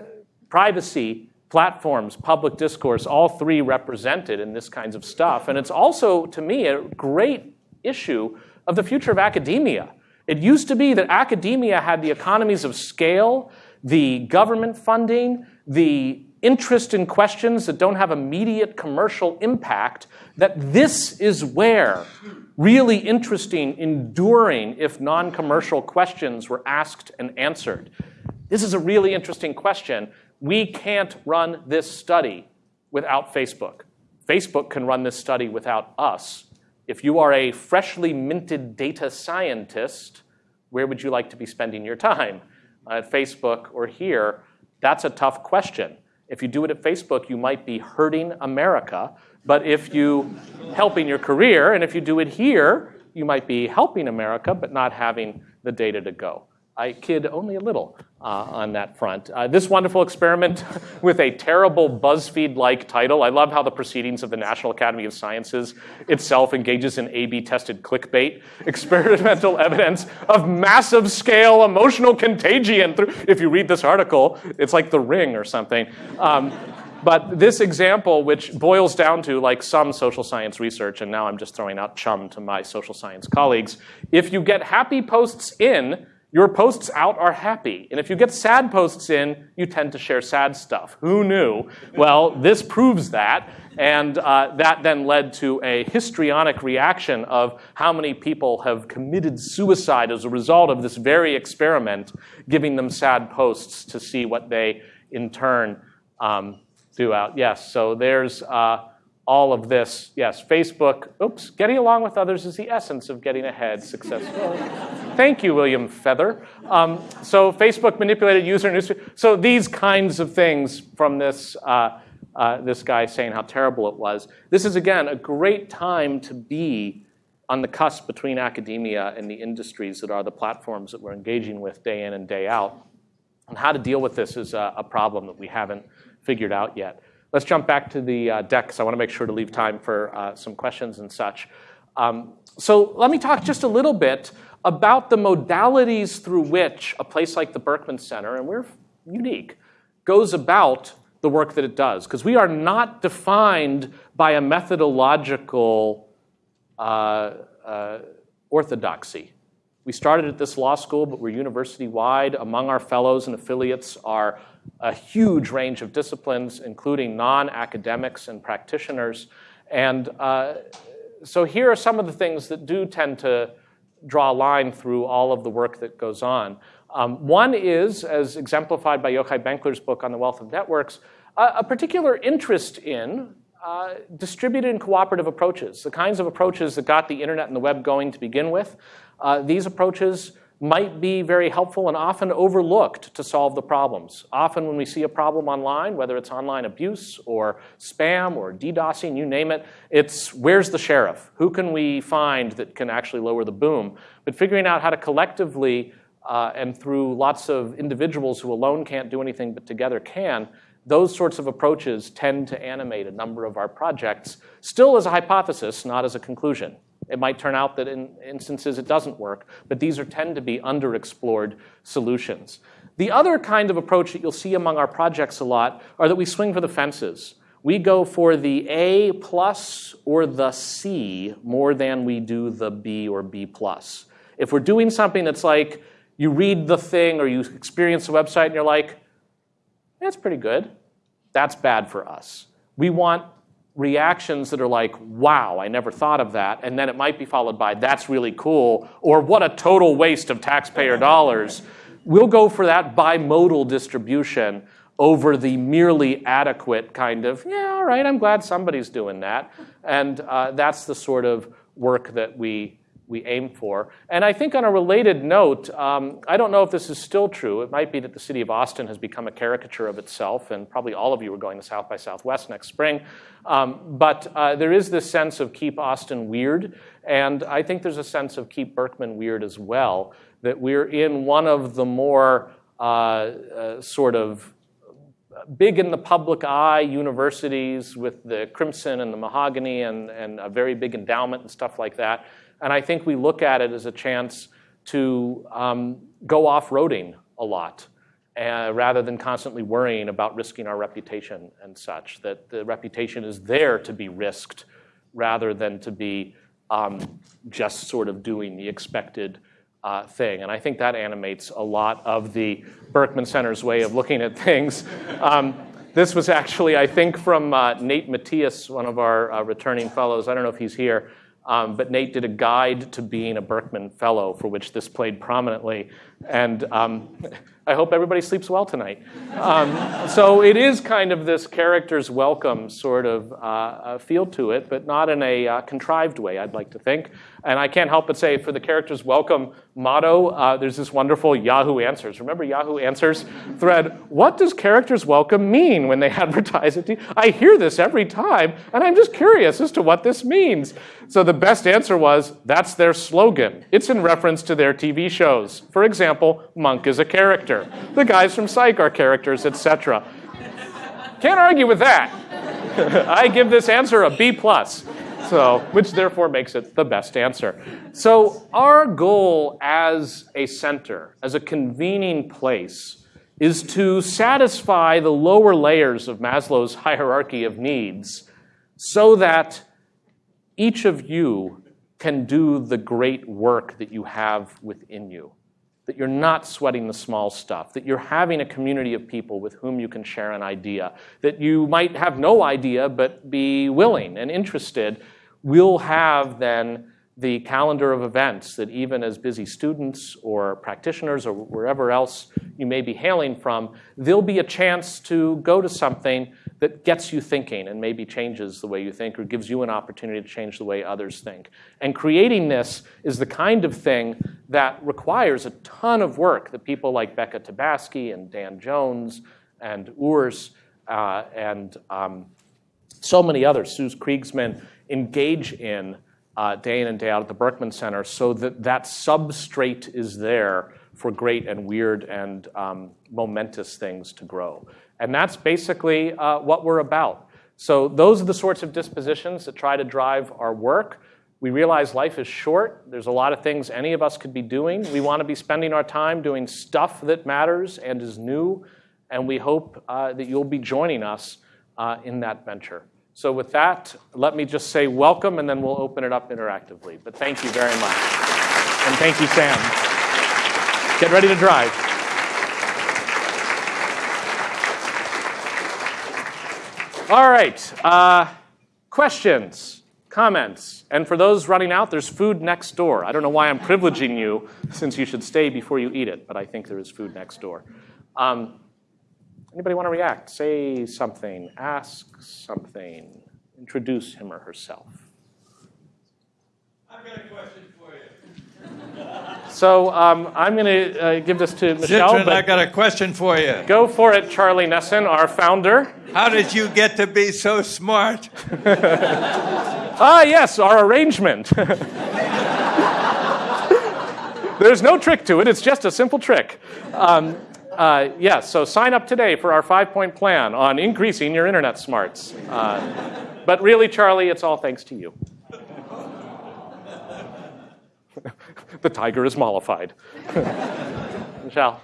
privacy, platforms, public discourse, all three represented in this kinds of stuff. And it's also, to me, a great issue of the future of academia. It used to be that academia had the economies of scale, the government funding, the interest in questions that don't have immediate commercial impact, that this is where really interesting, enduring, if non commercial questions were asked and answered. This is a really interesting question. We can't run this study without Facebook. Facebook can run this study without us. If you are a freshly minted data scientist, where would you like to be spending your time? Uh, at Facebook or here? That's a tough question. If you do it at Facebook, you might be hurting America. But if you helping your career, and if you do it here, you might be helping America, but not having the data to go. I kid only a little uh, on that front. Uh, this wonderful experiment with a terrible BuzzFeed like title. I love how the Proceedings of the National Academy of Sciences itself engages in A B tested clickbait, experimental evidence of massive scale emotional contagion. If you read this article, it's like The Ring or something. Um, but this example, which boils down to like some social science research, and now I'm just throwing out chum to my social science colleagues, if you get happy posts in, your posts out are happy. And if you get sad posts in, you tend to share sad stuff. Who knew? Well, this proves that. And uh, that then led to a histrionic reaction of how many people have committed suicide as a result of this very experiment, giving them sad posts to see what they in turn um, do out. Yes, so there's. Uh, all of this, yes, Facebook, oops, getting along with others is the essence of getting ahead successfully. Thank you, William Feather. Um, so Facebook manipulated user news. So these kinds of things from this, uh, uh, this guy saying how terrible it was. This is, again, a great time to be on the cusp between academia and the industries that are the platforms that we're engaging with day in and day out. And how to deal with this is a, a problem that we haven't figured out yet. Let's jump back to the uh, deck because I want to make sure to leave time for uh, some questions and such. Um, so let me talk just a little bit about the modalities through which a place like the Berkman Center, and we're unique, goes about the work that it does. Because we are not defined by a methodological uh, uh, orthodoxy. We started at this law school, but we're university wide. Among our fellows and affiliates are a huge range of disciplines, including non academics and practitioners. And uh, so here are some of the things that do tend to draw a line through all of the work that goes on. Um, one is, as exemplified by Yochai Benkler's book on the wealth of networks, a, a particular interest in uh, distributed and cooperative approaches, the kinds of approaches that got the internet and the web going to begin with. Uh, these approaches might be very helpful and often overlooked to solve the problems. Often when we see a problem online, whether it's online abuse or spam or DDoSing, you name it, it's where's the sheriff? Who can we find that can actually lower the boom? But figuring out how to collectively uh, and through lots of individuals who alone can't do anything but together can, those sorts of approaches tend to animate a number of our projects, still as a hypothesis, not as a conclusion. It might turn out that in instances it doesn't work, but these are, tend to be underexplored solutions. The other kind of approach that you'll see among our projects a lot are that we swing for the fences. We go for the A plus or the C more than we do the B or B plus. If we're doing something that's like you read the thing or you experience the website and you're like, that's pretty good, that's bad for us. We want reactions that are like, wow, I never thought of that. And then it might be followed by, that's really cool, or what a total waste of taxpayer dollars. We'll go for that bimodal distribution over the merely adequate kind of, yeah, all right, I'm glad somebody's doing that. And uh, that's the sort of work that we we aim for. And I think on a related note, um, I don't know if this is still true. It might be that the city of Austin has become a caricature of itself, and probably all of you are going to South by Southwest next spring. Um, but uh, there is this sense of keep Austin weird, and I think there's a sense of keep Berkman weird as well, that we're in one of the more uh, uh, sort of big in the public eye universities with the crimson and the mahogany and, and a very big endowment and stuff like that. And I think we look at it as a chance to um, go off-roading a lot uh, rather than constantly worrying about risking our reputation and such. That the reputation is there to be risked rather than to be um, just sort of doing the expected uh, thing. And I think that animates a lot of the Berkman Center's way of looking at things. Um, this was actually, I think, from uh, Nate Matias, one of our uh, returning fellows. I don't know if he's here. Um, but Nate did a guide to being a Berkman Fellow, for which this played prominently. And um, I hope everybody sleeps well tonight. Um, so it is kind of this character's welcome sort of uh, feel to it, but not in a uh, contrived way, I'd like to think. And I can't help but say for the character's welcome motto, uh, there's this wonderful Yahoo Answers. Remember Yahoo Answers thread? What does character's welcome mean when they advertise it? I hear this every time, and I'm just curious as to what this means. So the best answer was, that's their slogan. It's in reference to their TV shows. For example, Monk is a character. The guys from Psych are characters, etc. Can't argue with that. I give this answer a B plus. So, which therefore makes it the best answer. So, our goal as a center, as a convening place, is to satisfy the lower layers of Maslow's hierarchy of needs so that each of you can do the great work that you have within you. That you're not sweating the small stuff, that you're having a community of people with whom you can share an idea, that you might have no idea but be willing and interested. We'll have then the calendar of events that even as busy students or practitioners or wherever else you may be hailing from, there'll be a chance to go to something that gets you thinking and maybe changes the way you think or gives you an opportunity to change the way others think. And creating this is the kind of thing that requires a ton of work that people like Becca Tabasky and Dan Jones and Urs uh, and um, so many others, Suze Kriegsman, engage in uh, day in and day out at the Berkman Center so that that substrate is there for great and weird and um, momentous things to grow. And that's basically uh, what we're about. So those are the sorts of dispositions that try to drive our work. We realize life is short. There's a lot of things any of us could be doing. We want to be spending our time doing stuff that matters and is new. And we hope uh, that you'll be joining us in that venture. So with that, let me just say welcome, and then we'll open it up interactively. But thank you very much. And thank you, Sam. Get ready to drive. All right. Uh, questions, comments, and for those running out, there's food next door. I don't know why I'm privileging you, since you should stay before you eat it, but I think there is food next door. Um, anybody want to react? Say something, ask something, introduce him or herself. I've got a question for you. so um, I'm going to uh, give this to Michelle. Zittrain, I got a question for you. Go for it, Charlie Nesson, our founder. How did you get to be so smart? ah, yes, our arrangement. There's no trick to it. It's just a simple trick. Um, uh, yes, yeah, so sign up today for our five-point plan on increasing your internet smarts. Uh, but really, Charlie, it's all thanks to you. the tiger is mollified. Michelle.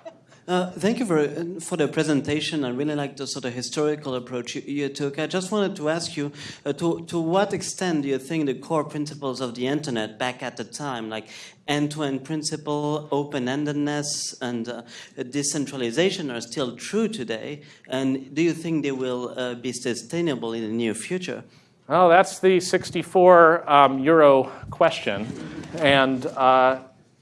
Uh, thank you for, for the presentation. I really like the sort of historical approach you, you took. I just wanted to ask you uh, to, to what extent do you think the core principles of the internet back at the time, like end to end principle, open endedness, and uh, decentralization, are still true today? And do you think they will uh, be sustainable in the near future? Well, that's the 64 um, euro question. And uh,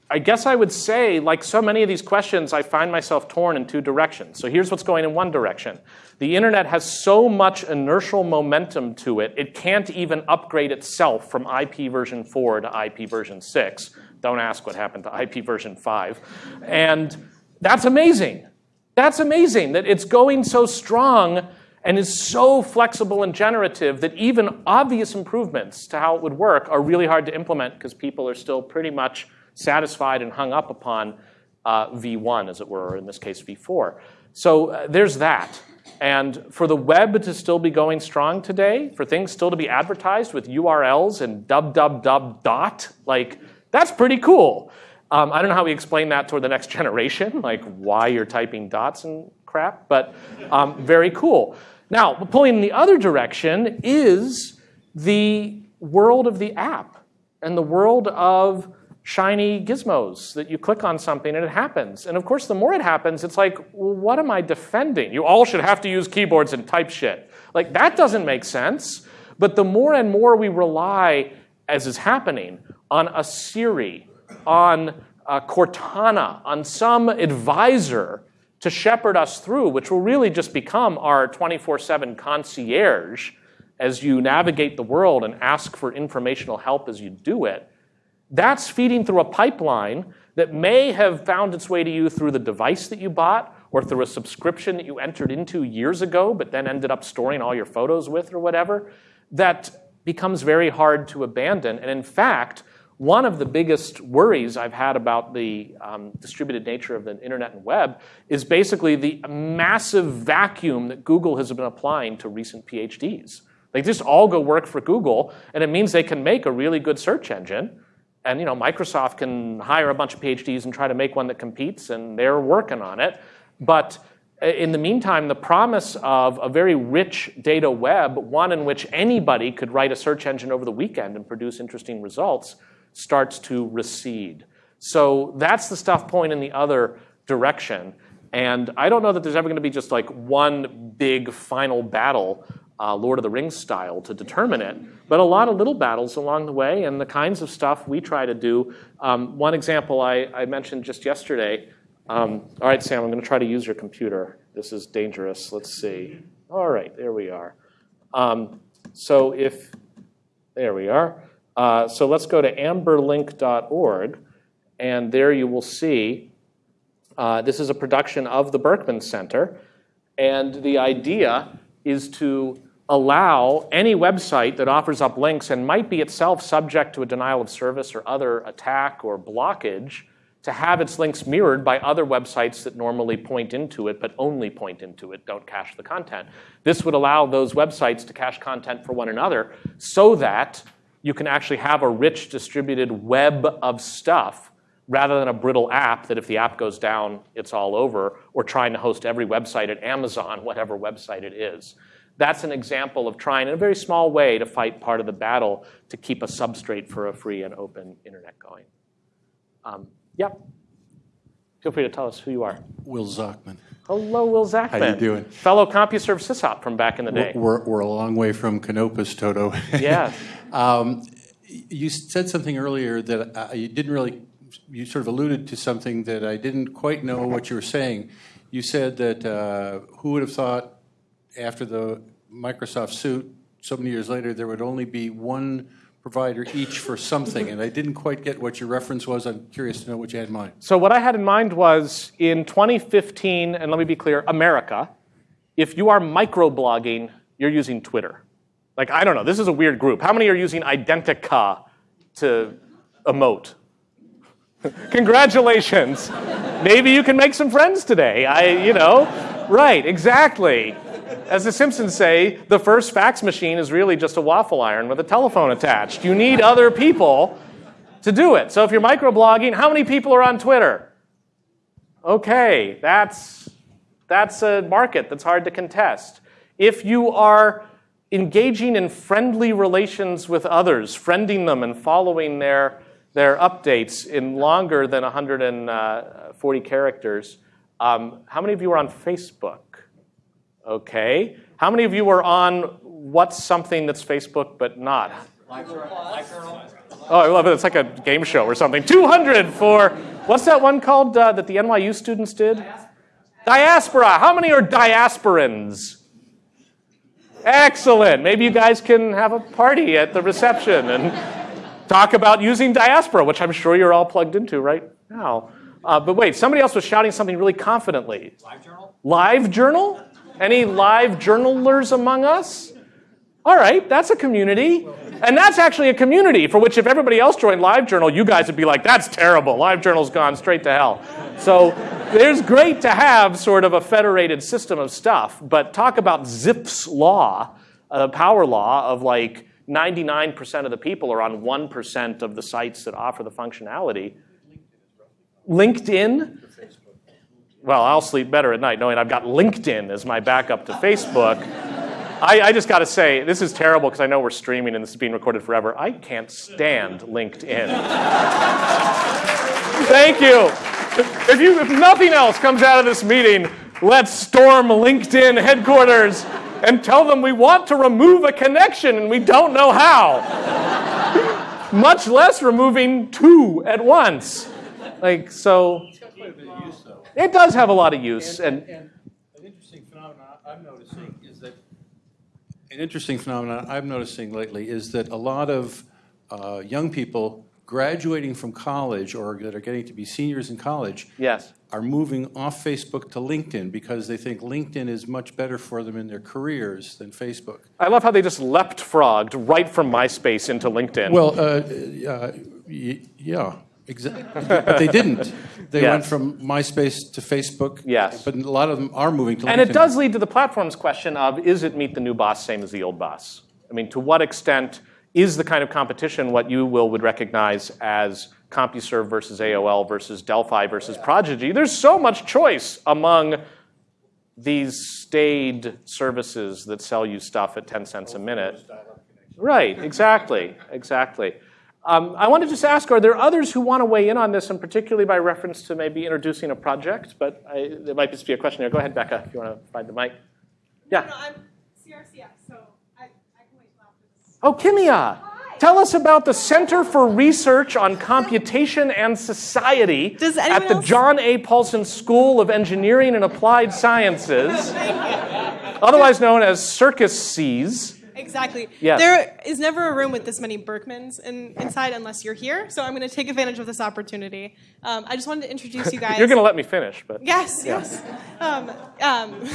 I guess I would say, like so many of these questions, I find myself torn in two directions. So here's what's going in one direction. The internet has so much inertial momentum to it, it can't even upgrade itself from IP version 4 to IP version 6. Don't ask what happened to IP version 5. And that's amazing. That's amazing that it's going so strong and is so flexible and generative that even obvious improvements to how it would work are really hard to implement because people are still pretty much satisfied and hung up upon uh, V1, as it were, or in this case, V4. So uh, there's that. And for the web to still be going strong today, for things still to be advertised with URLs and dub dub dub dot, like that's pretty cool. Um, I don't know how we explain that toward the next generation, like why you're typing dots and crap, but um, very cool. Now, pulling in the other direction is the world of the app and the world of shiny gizmos that you click on something and it happens. And of course, the more it happens, it's like, well, what am I defending? You all should have to use keyboards and type shit. Like, that doesn't make sense. But the more and more we rely, as is happening, on a Siri, on a Cortana, on some advisor to shepherd us through, which will really just become our 24 7 concierge as you navigate the world and ask for informational help as you do it that's feeding through a pipeline that may have found its way to you through the device that you bought or through a subscription that you entered into years ago, but then ended up storing all your photos with or whatever, that becomes very hard to abandon. And in fact, one of the biggest worries I've had about the um, distributed nature of the internet and web is basically the massive vacuum that Google has been applying to recent PhDs. They just all go work for Google, and it means they can make a really good search engine and you know, Microsoft can hire a bunch of PhDs and try to make one that competes, and they're working on it. But uh, in the meantime, the promise of a very rich data web, one in which anybody could write a search engine over the weekend and produce interesting results, starts to recede. So that's the stuff point in the other direction. And I don't know that there's ever going to be just like one big final battle uh, Lord of the Rings style to determine it, but a lot of little battles along the way and the kinds of stuff we try to do. Um, one example I, I, mentioned just yesterday. Um, all right, Sam, I'm going to try to use your computer. This is dangerous. Let's see. All right, there we are. Um, so if, there we are. Uh, so let's go to amberlink.org, and there you will see uh, this is a production of the Berkman Center. And the idea is to allow any website that offers up links and might be itself subject to a denial of service or other attack or blockage to have its links mirrored by other websites that normally point into it but only point into it, don't cache the content. This would allow those websites to cache content for one another so that you can actually have a rich distributed web of stuff rather than a brittle app that if the app goes down, it's all over, or trying to host every website at Amazon, whatever website it is. That's an example of trying in a very small way to fight part of the battle to keep a substrate for a free and open internet going. Um, yeah. Feel free to tell us who you are. Will Zachmann. Hello, Will Zachmann. How are you doing? Fellow CompuServe sysop from back in the day. We're, we're a long way from Canopus, Toto. Yeah. um, you said something earlier that I, you didn't really, you sort of alluded to something that I didn't quite know what you were saying. You said that uh, who would have thought after the Microsoft suit, so many years later, there would only be one provider each for something, and I didn't quite get what your reference was. I'm curious to know what you had in mind. So what I had in mind was in 2015, and let me be clear, America, if you are microblogging, you're using Twitter. Like, I don't know, this is a weird group. How many are using Identi.ca to emote? Congratulations. Maybe you can make some friends today. I, you know, right, exactly. As the Simpsons say, the first fax machine is really just a waffle iron with a telephone attached. You need other people to do it. So if you're microblogging, how many people are on Twitter? Okay, that's, that's a market that's hard to contest. If you are engaging in friendly relations with others, friending them and following their, their updates in longer than 140 characters, um, how many of you are on Facebook? Okay. How many of you are on what's something that's Facebook but not? Live journal. Oh, I love it. It's like a game show or something. 200 for, what's that one called uh, that the NYU students did? Diaspora. How many are diasporans? Excellent. Maybe you guys can have a party at the reception and talk about using diaspora, which I'm sure you're all plugged into right now. Uh, but wait, somebody else was shouting something really confidently. Live journal? Live journal? Any live journalers among us? All right, that's a community. And that's actually a community for which if everybody else joined LiveJournal, you guys would be like, that's terrible. LiveJournal's gone straight to hell. So there's great to have sort of a federated system of stuff, but talk about Zipf's law, a power law of like 99% of the people are on 1% of the sites that offer the functionality. LinkedIn? Well, I'll sleep better at night knowing I've got LinkedIn as my backup to Facebook. I, I just got to say, this is terrible because I know we're streaming and this is being recorded forever. I can't stand LinkedIn. Thank you. If, you. if nothing else comes out of this meeting, let's storm LinkedIn headquarters and tell them we want to remove a connection and we don't know how. Much less removing two at once. Like, so. It does have a lot of use. And, and an interesting phenomenon I'm noticing is that an interesting phenomenon I'm noticing lately is that a lot of uh, young people graduating from college or that are getting to be seniors in college yes. are moving off Facebook to LinkedIn because they think LinkedIn is much better for them in their careers than Facebook. I love how they just leapt frogged right from MySpace into LinkedIn. Well, uh, uh, y- yeah. Exactly. but they didn't. They Yes. went from MySpace to Facebook. Yes. But a lot of them are moving to And LinkedIn. it does lead to the platform's question of is it meet the new boss same as the old boss? I mean, to what extent is the kind of competition what you will would recognize as CompuServe versus AOL versus Delphi versus Prodigy? There's so much choice among these staid services that sell you stuff at 10 cents a minute. Right, exactly, exactly. Um, I want to just ask, are there others who want to weigh in on this, and particularly by reference to maybe introducing a project? But I, there might just be a question here. Go ahead, Becca, if you want to find the mic. Yeah. No, I'm CRCS, so I, I can wait till after this. Oh, Kimia, tell us about the Center for Research on Computation and Society Does at the else- John A. Paulson School of Engineering and Applied Sciences, otherwise known as Circus Seas. Exactly. There is never a room with this many Berkmans in, inside unless you're here, so I'm going to take advantage of this opportunity. Um, I just wanted to introduce you guys. You're going to let me finish, but Yes, yes. Um, um,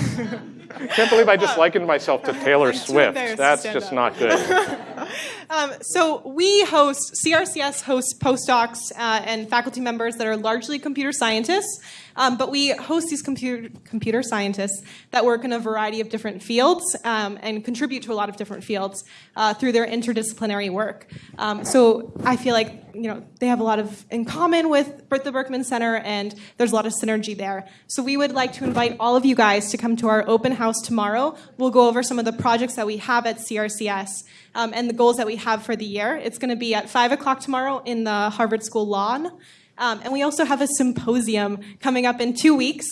can't believe I just likened myself to Taylor Swift. That's just up. not good. Um, so we host CRCS hosts postdocs uh, and faculty members that are largely computer scientists, um, but we host these computer computer scientists that work in a variety of different fields um, and contribute to a lot of different fields uh, through their interdisciplinary work. Um, so I feel like you know they have a lot of in common with the Berkman Center, and there's a lot of synergy there. So we would like to invite all of you guys to come to our open house tomorrow. We'll go over some of the projects that we have at CRCS um, and the goals that we have for the year. It's going to be at 5 o'clock tomorrow in the Harvard School lawn. Um, and we also have a symposium coming up in two weeks.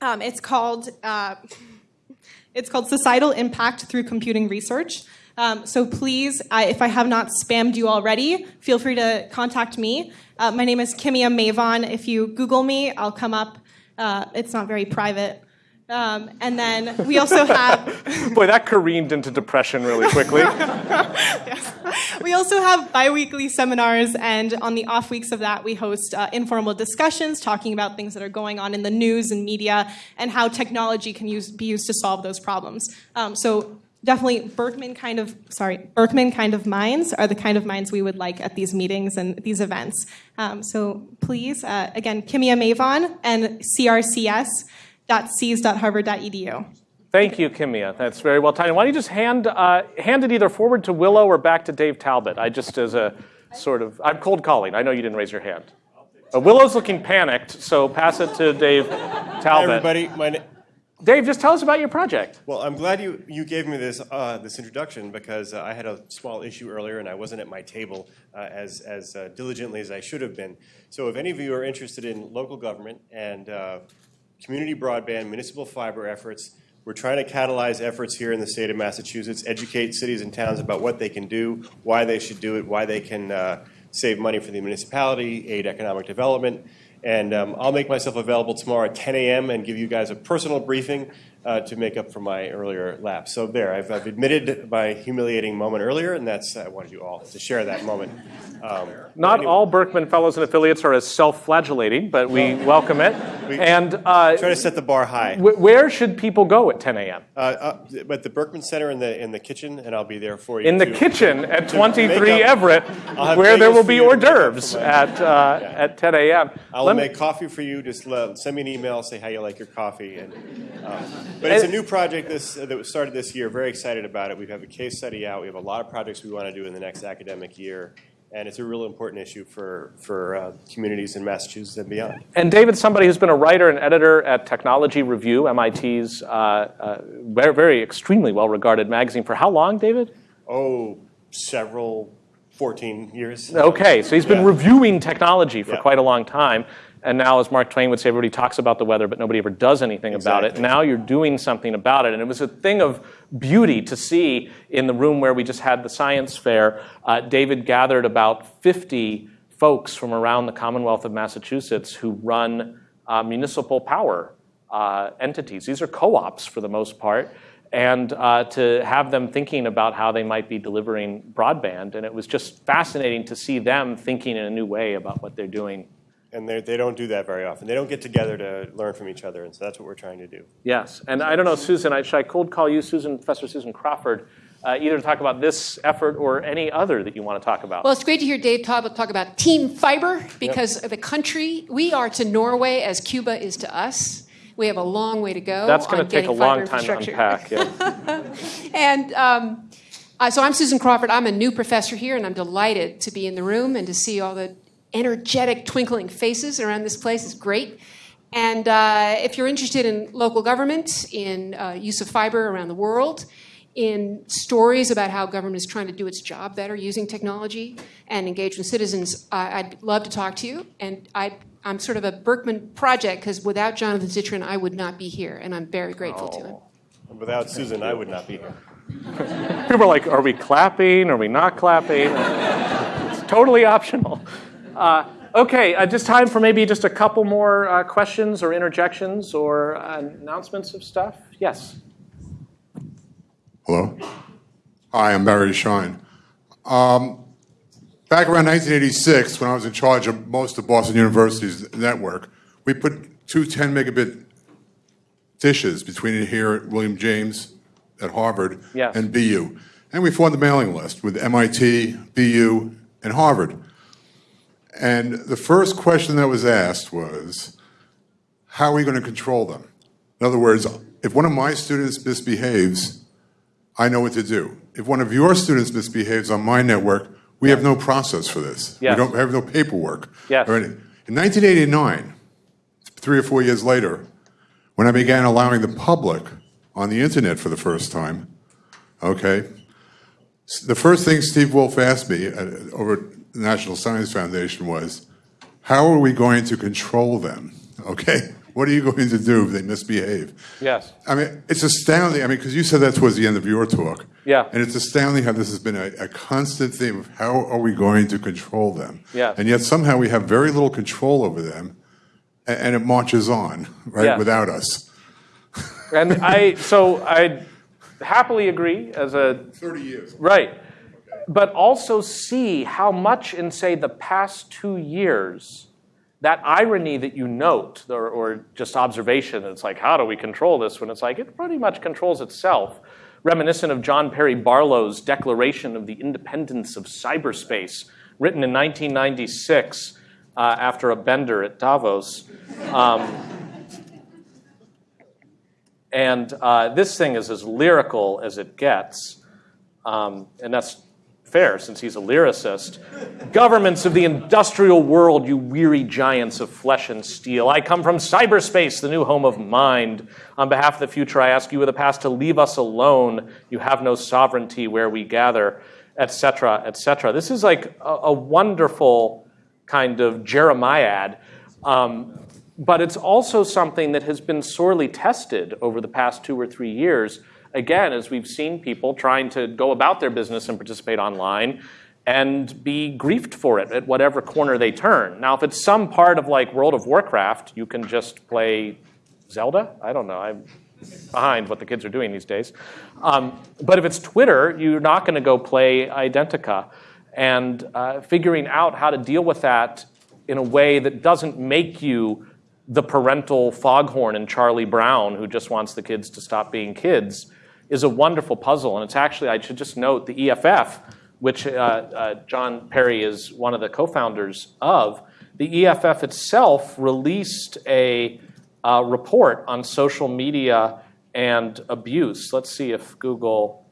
Um, it's called uh, it's called Societal Impact Through Computing Research. Um, so please, I, if I have not spammed you already, feel free to contact me. Uh, my name is Kimia Mavon. If you Google me, I'll come up. Uh, it's not very private. Um, and then we also have Boy, that careened into depression really quickly. we also have biweekly seminars, and on the off weeks of that, we host uh, informal discussions talking about things that are going on in the news and media and how technology can use, be used to solve those problems. Um, so definitely Berkman kind of sorry Berkman kind of minds are the kind of minds we would like at these meetings and these events. Um, so please, uh, again, Kimia Mavon and crcs.cs.harvard.edu. Thank you, Kimia. That's very well timed. Why don't you just hand, uh, hand it either forward to Willow or back to Dave Talbot? I just, as a sort of, I'm cold calling. I know you didn't raise your hand. Uh, Willow's looking panicked, so pass it to Dave Hi, Talbot. everybody. My na- Dave, just tell us about your project. well, I'm glad you, you gave me this, uh, this introduction because uh, I had a small issue earlier and I wasn't at my table uh, as, as uh, diligently as I should have been. So if any of you are interested in local government and uh, community broadband, municipal fiber efforts, we're trying to catalyze efforts here in the state of Massachusetts, educate cities and towns about what they can do, why they should do it, why they can uh, save money for the municipality, aid economic development. And um, I'll make myself available tomorrow at 10 a.m. and give you guys a personal briefing uh, uh, to make up for my earlier lapse. So there, I've, I've admitted my humiliating moment earlier, and that's I wanted you all to share that moment. Um, Not anyway, all Berkman Fellows and affiliates are as self-flagellating, but we welcome it. We- and uh, Try to set the bar high. wh- where should people go at 10 a.m.? Uh, uh, at the Berkman Center in the in the kitchen, and I'll be there for you. In the to- kitchen at 23 up- Everett, where there will be hors make up for d'oeuvres at, uh, at 10 a.m. I'll Let me- make coffee for you. Just let, send me an email, say how you like your coffee. And, um, but it's a new project this, uh, that was started this year. Very excited about it. We have a case study out. We have a lot of projects we want to do in the next academic year. And it's a real important issue for, for uh, communities in Massachusetts and beyond. And David's somebody who's been a writer and editor at Technology Review, MIT's uh, uh, very, very extremely well-regarded magazine. For how long, David? Oh, several, 14 years. Okay, so he's been Yeah. reviewing technology for Yeah. quite a long time. And now, as Mark Twain would say, everybody talks about the weather, but nobody ever does anything about it. Now you're doing something about it. And it was a thing of beauty to see in the room where we just had the science fair. Uh, David gathered about 50 folks from around the Commonwealth of Massachusetts who run uh, municipal power uh, entities. These are co ops for the most part. And uh, to have them thinking about how they might be delivering broadband. And it was just fascinating to see them thinking in a new way about what they're doing And they they don't do that very often. They don't get together to learn from each other. And so that's what we're trying to do. Yes, and I don't know, Susan, I- should I cold call you, Susan, Professor Susan Crawford, uh, either to talk about this effort or any other that you want to talk about? Well, it's great to hear Dave talk, talk about Team Fiber because the country, we are to Norway as Cuba is to us. We have a long way to go. That's going to take a long time to infrastructure. unpack. Yeah. And um, uh, so I'm Susan Crawford. I'm a new professor here, and I'm delighted to be in the room and to see all the energetic, twinkling faces around this place. It's great. And uh, if you're interested in local government, in uh, use of fiber around the world, in stories about how government is trying to do its job better using technology and engage with citizens, uh, I'd love to talk to you. And I, I'm sort of a Berkman project because without Jonathan Zittrain, I would not be here, and I'm very grateful to him. And without Susan, I would not be here. People are like, are we clapping? Are we not clapping? it's totally optional. Uh, okay, uh, just time for maybe just a couple more uh, questions or interjections or uh, announcements of stuff. Yes. Hello. Hi, I'm Barry Shein. Um, back around 1986, when I was in charge of most of Boston University's network, we put two 10 megabit dishes between here at William James at Harvard Yes. and BU. And we formed a mailing list with MIT, BU, and Harvard. And the first question that was asked was, how are we going to control them? In other words, if one of my students misbehaves, I know what to do. If one of your students misbehaves on my network, we have no process for this. Yes. We don't have no paperwork. Yes. In 1989, three or four years later, when I began allowing the public on the internet for the first time, okay, the first thing Steve Wolff asked me at, over the National Science Foundation was, how are we going to control them? Okay? What are you going to do if they misbehave? Yes. I mean, it's astounding. I mean, because you said that towards the end of your talk. Yeah. And it's astounding how this has been a, a constant theme of how are we going to control them? Yes. And yet somehow we have very little control over them, and, and it marches on, right, Yes. without us. And I, so I happily agree as a 30 years. Right. But also see how much in, say, the past two years, that irony that you note, or, or just observation, it's like, how do we control this? When it's like, it pretty much controls itself. Reminiscent of John Perry Barlow's Declaration of the Independence of Cyberspace, written in 1996 uh, after a bender at Davos. Um, and uh, this thing is as lyrical as it gets. Um, and that's fair since he's a lyricist. Governments of the industrial world, you weary giants of flesh and steel. I come from cyberspace, the new home of mind. On behalf of the future, I ask you of the past to leave us alone. You have no sovereignty where we gather, etc., etc. This is like a, a wonderful kind of Jeremiad. Um, but it's also something that has been sorely tested over the past two or three years. Again, as we've seen people trying to go about their business and participate online and be griefed for it at whatever corner they turn. Now, if it's some part of like World of Warcraft, you can just play Zelda. I don't know. I'm behind what the kids are doing these days. Um, but if it's Twitter, you're not going to go play Identi.ca. And uh, figuring out how to deal with that in a way that doesn't make you the parental foghorn in Charlie Brown who just wants the kids to stop being kids is a wonderful puzzle. And it's actually, I should just note, the EFF, which uh, uh, John Perry is one of the co founders of, the EFF itself released a uh, report on social media and abuse. Let's see if Google.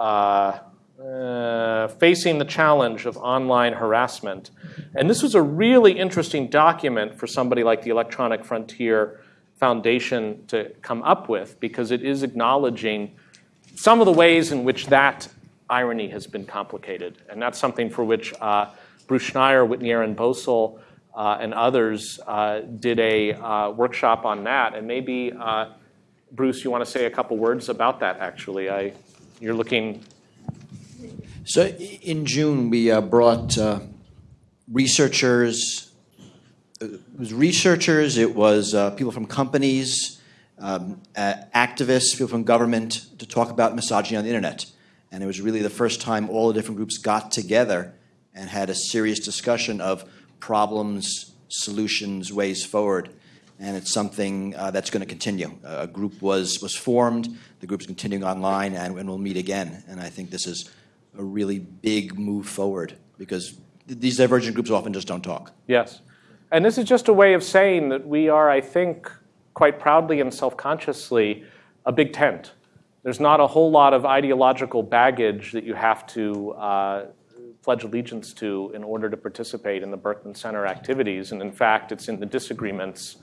Uh, uh, facing the challenge of online harassment. And this was a really interesting document for somebody like the Electronic Frontier Foundation to come up with because it is acknowledging some of the ways in which that irony has been complicated. And that's something for which uh, Bruce Schneier, Whitney Erin Boesel, uh, and others uh, did a uh, workshop on that. And maybe, uh, Bruce, you want to say a couple words about that, actually. I, you're looking. So in June, we uh, brought researchers. It was researchers, it was people from companies, um, activists, people from government to talk about misogyny on the internet. And it was really the first time all the different groups got together and had a serious discussion of problems, solutions, ways forward. And it's something uh, that's going to continue. Uh, a group was, was formed, the group is continuing online, and, and we'll meet again. And I think this is a really big move forward because th- these divergent groups often just don't talk. Yes. And this is just a way of saying that we are, I think, quite proudly and self consciously a big tent. There's not a whole lot of ideological baggage that you have to uh, pledge allegiance to in order to participate in the Berkman Center activities. And in fact, it's in the disagreements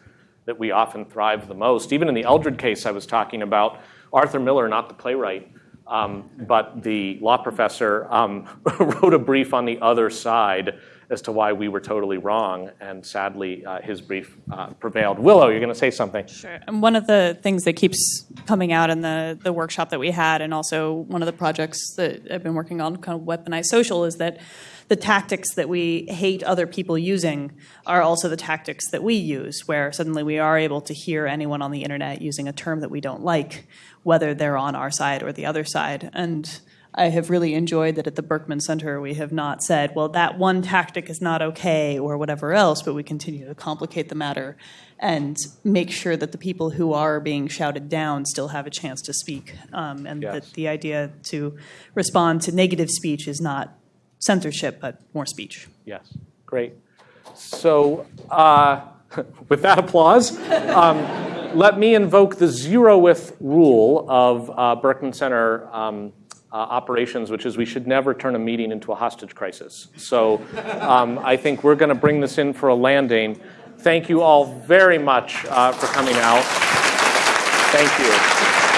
that we often thrive the most. Even in the Eldred case I was talking about, Arthur Miller, not the playwright, um, but the law professor, um, wrote a brief on the other side as to why we were totally wrong, and sadly, uh, his brief uh, prevailed. Willow, you're going to say something. Sure. And one of the things that keeps coming out in the, the workshop that we had, and also one of the projects that I've been working on, kind of weaponized social, is that the tactics that we hate other people using are also the tactics that we use, where suddenly we are able to hear anyone on the internet using a term that we don't like, whether they're on our side or the other side. And I have really enjoyed that at the Berkman Center we have not said, well, that one tactic is not okay or whatever else, but we continue to complicate the matter and make sure that the people who are being shouted down still have a chance to speak. Um, and Yes. that the idea to respond to negative speech is not censorship, but more speech. Yes, great. So, uh, with that applause, um, let me invoke the zeroth rule of uh, Berkman Center um, uh, operations, which is we should never turn a meeting into a hostage crisis. So, um, I think we're going to bring this in for a landing. Thank you all very much uh, for coming out. Thank you.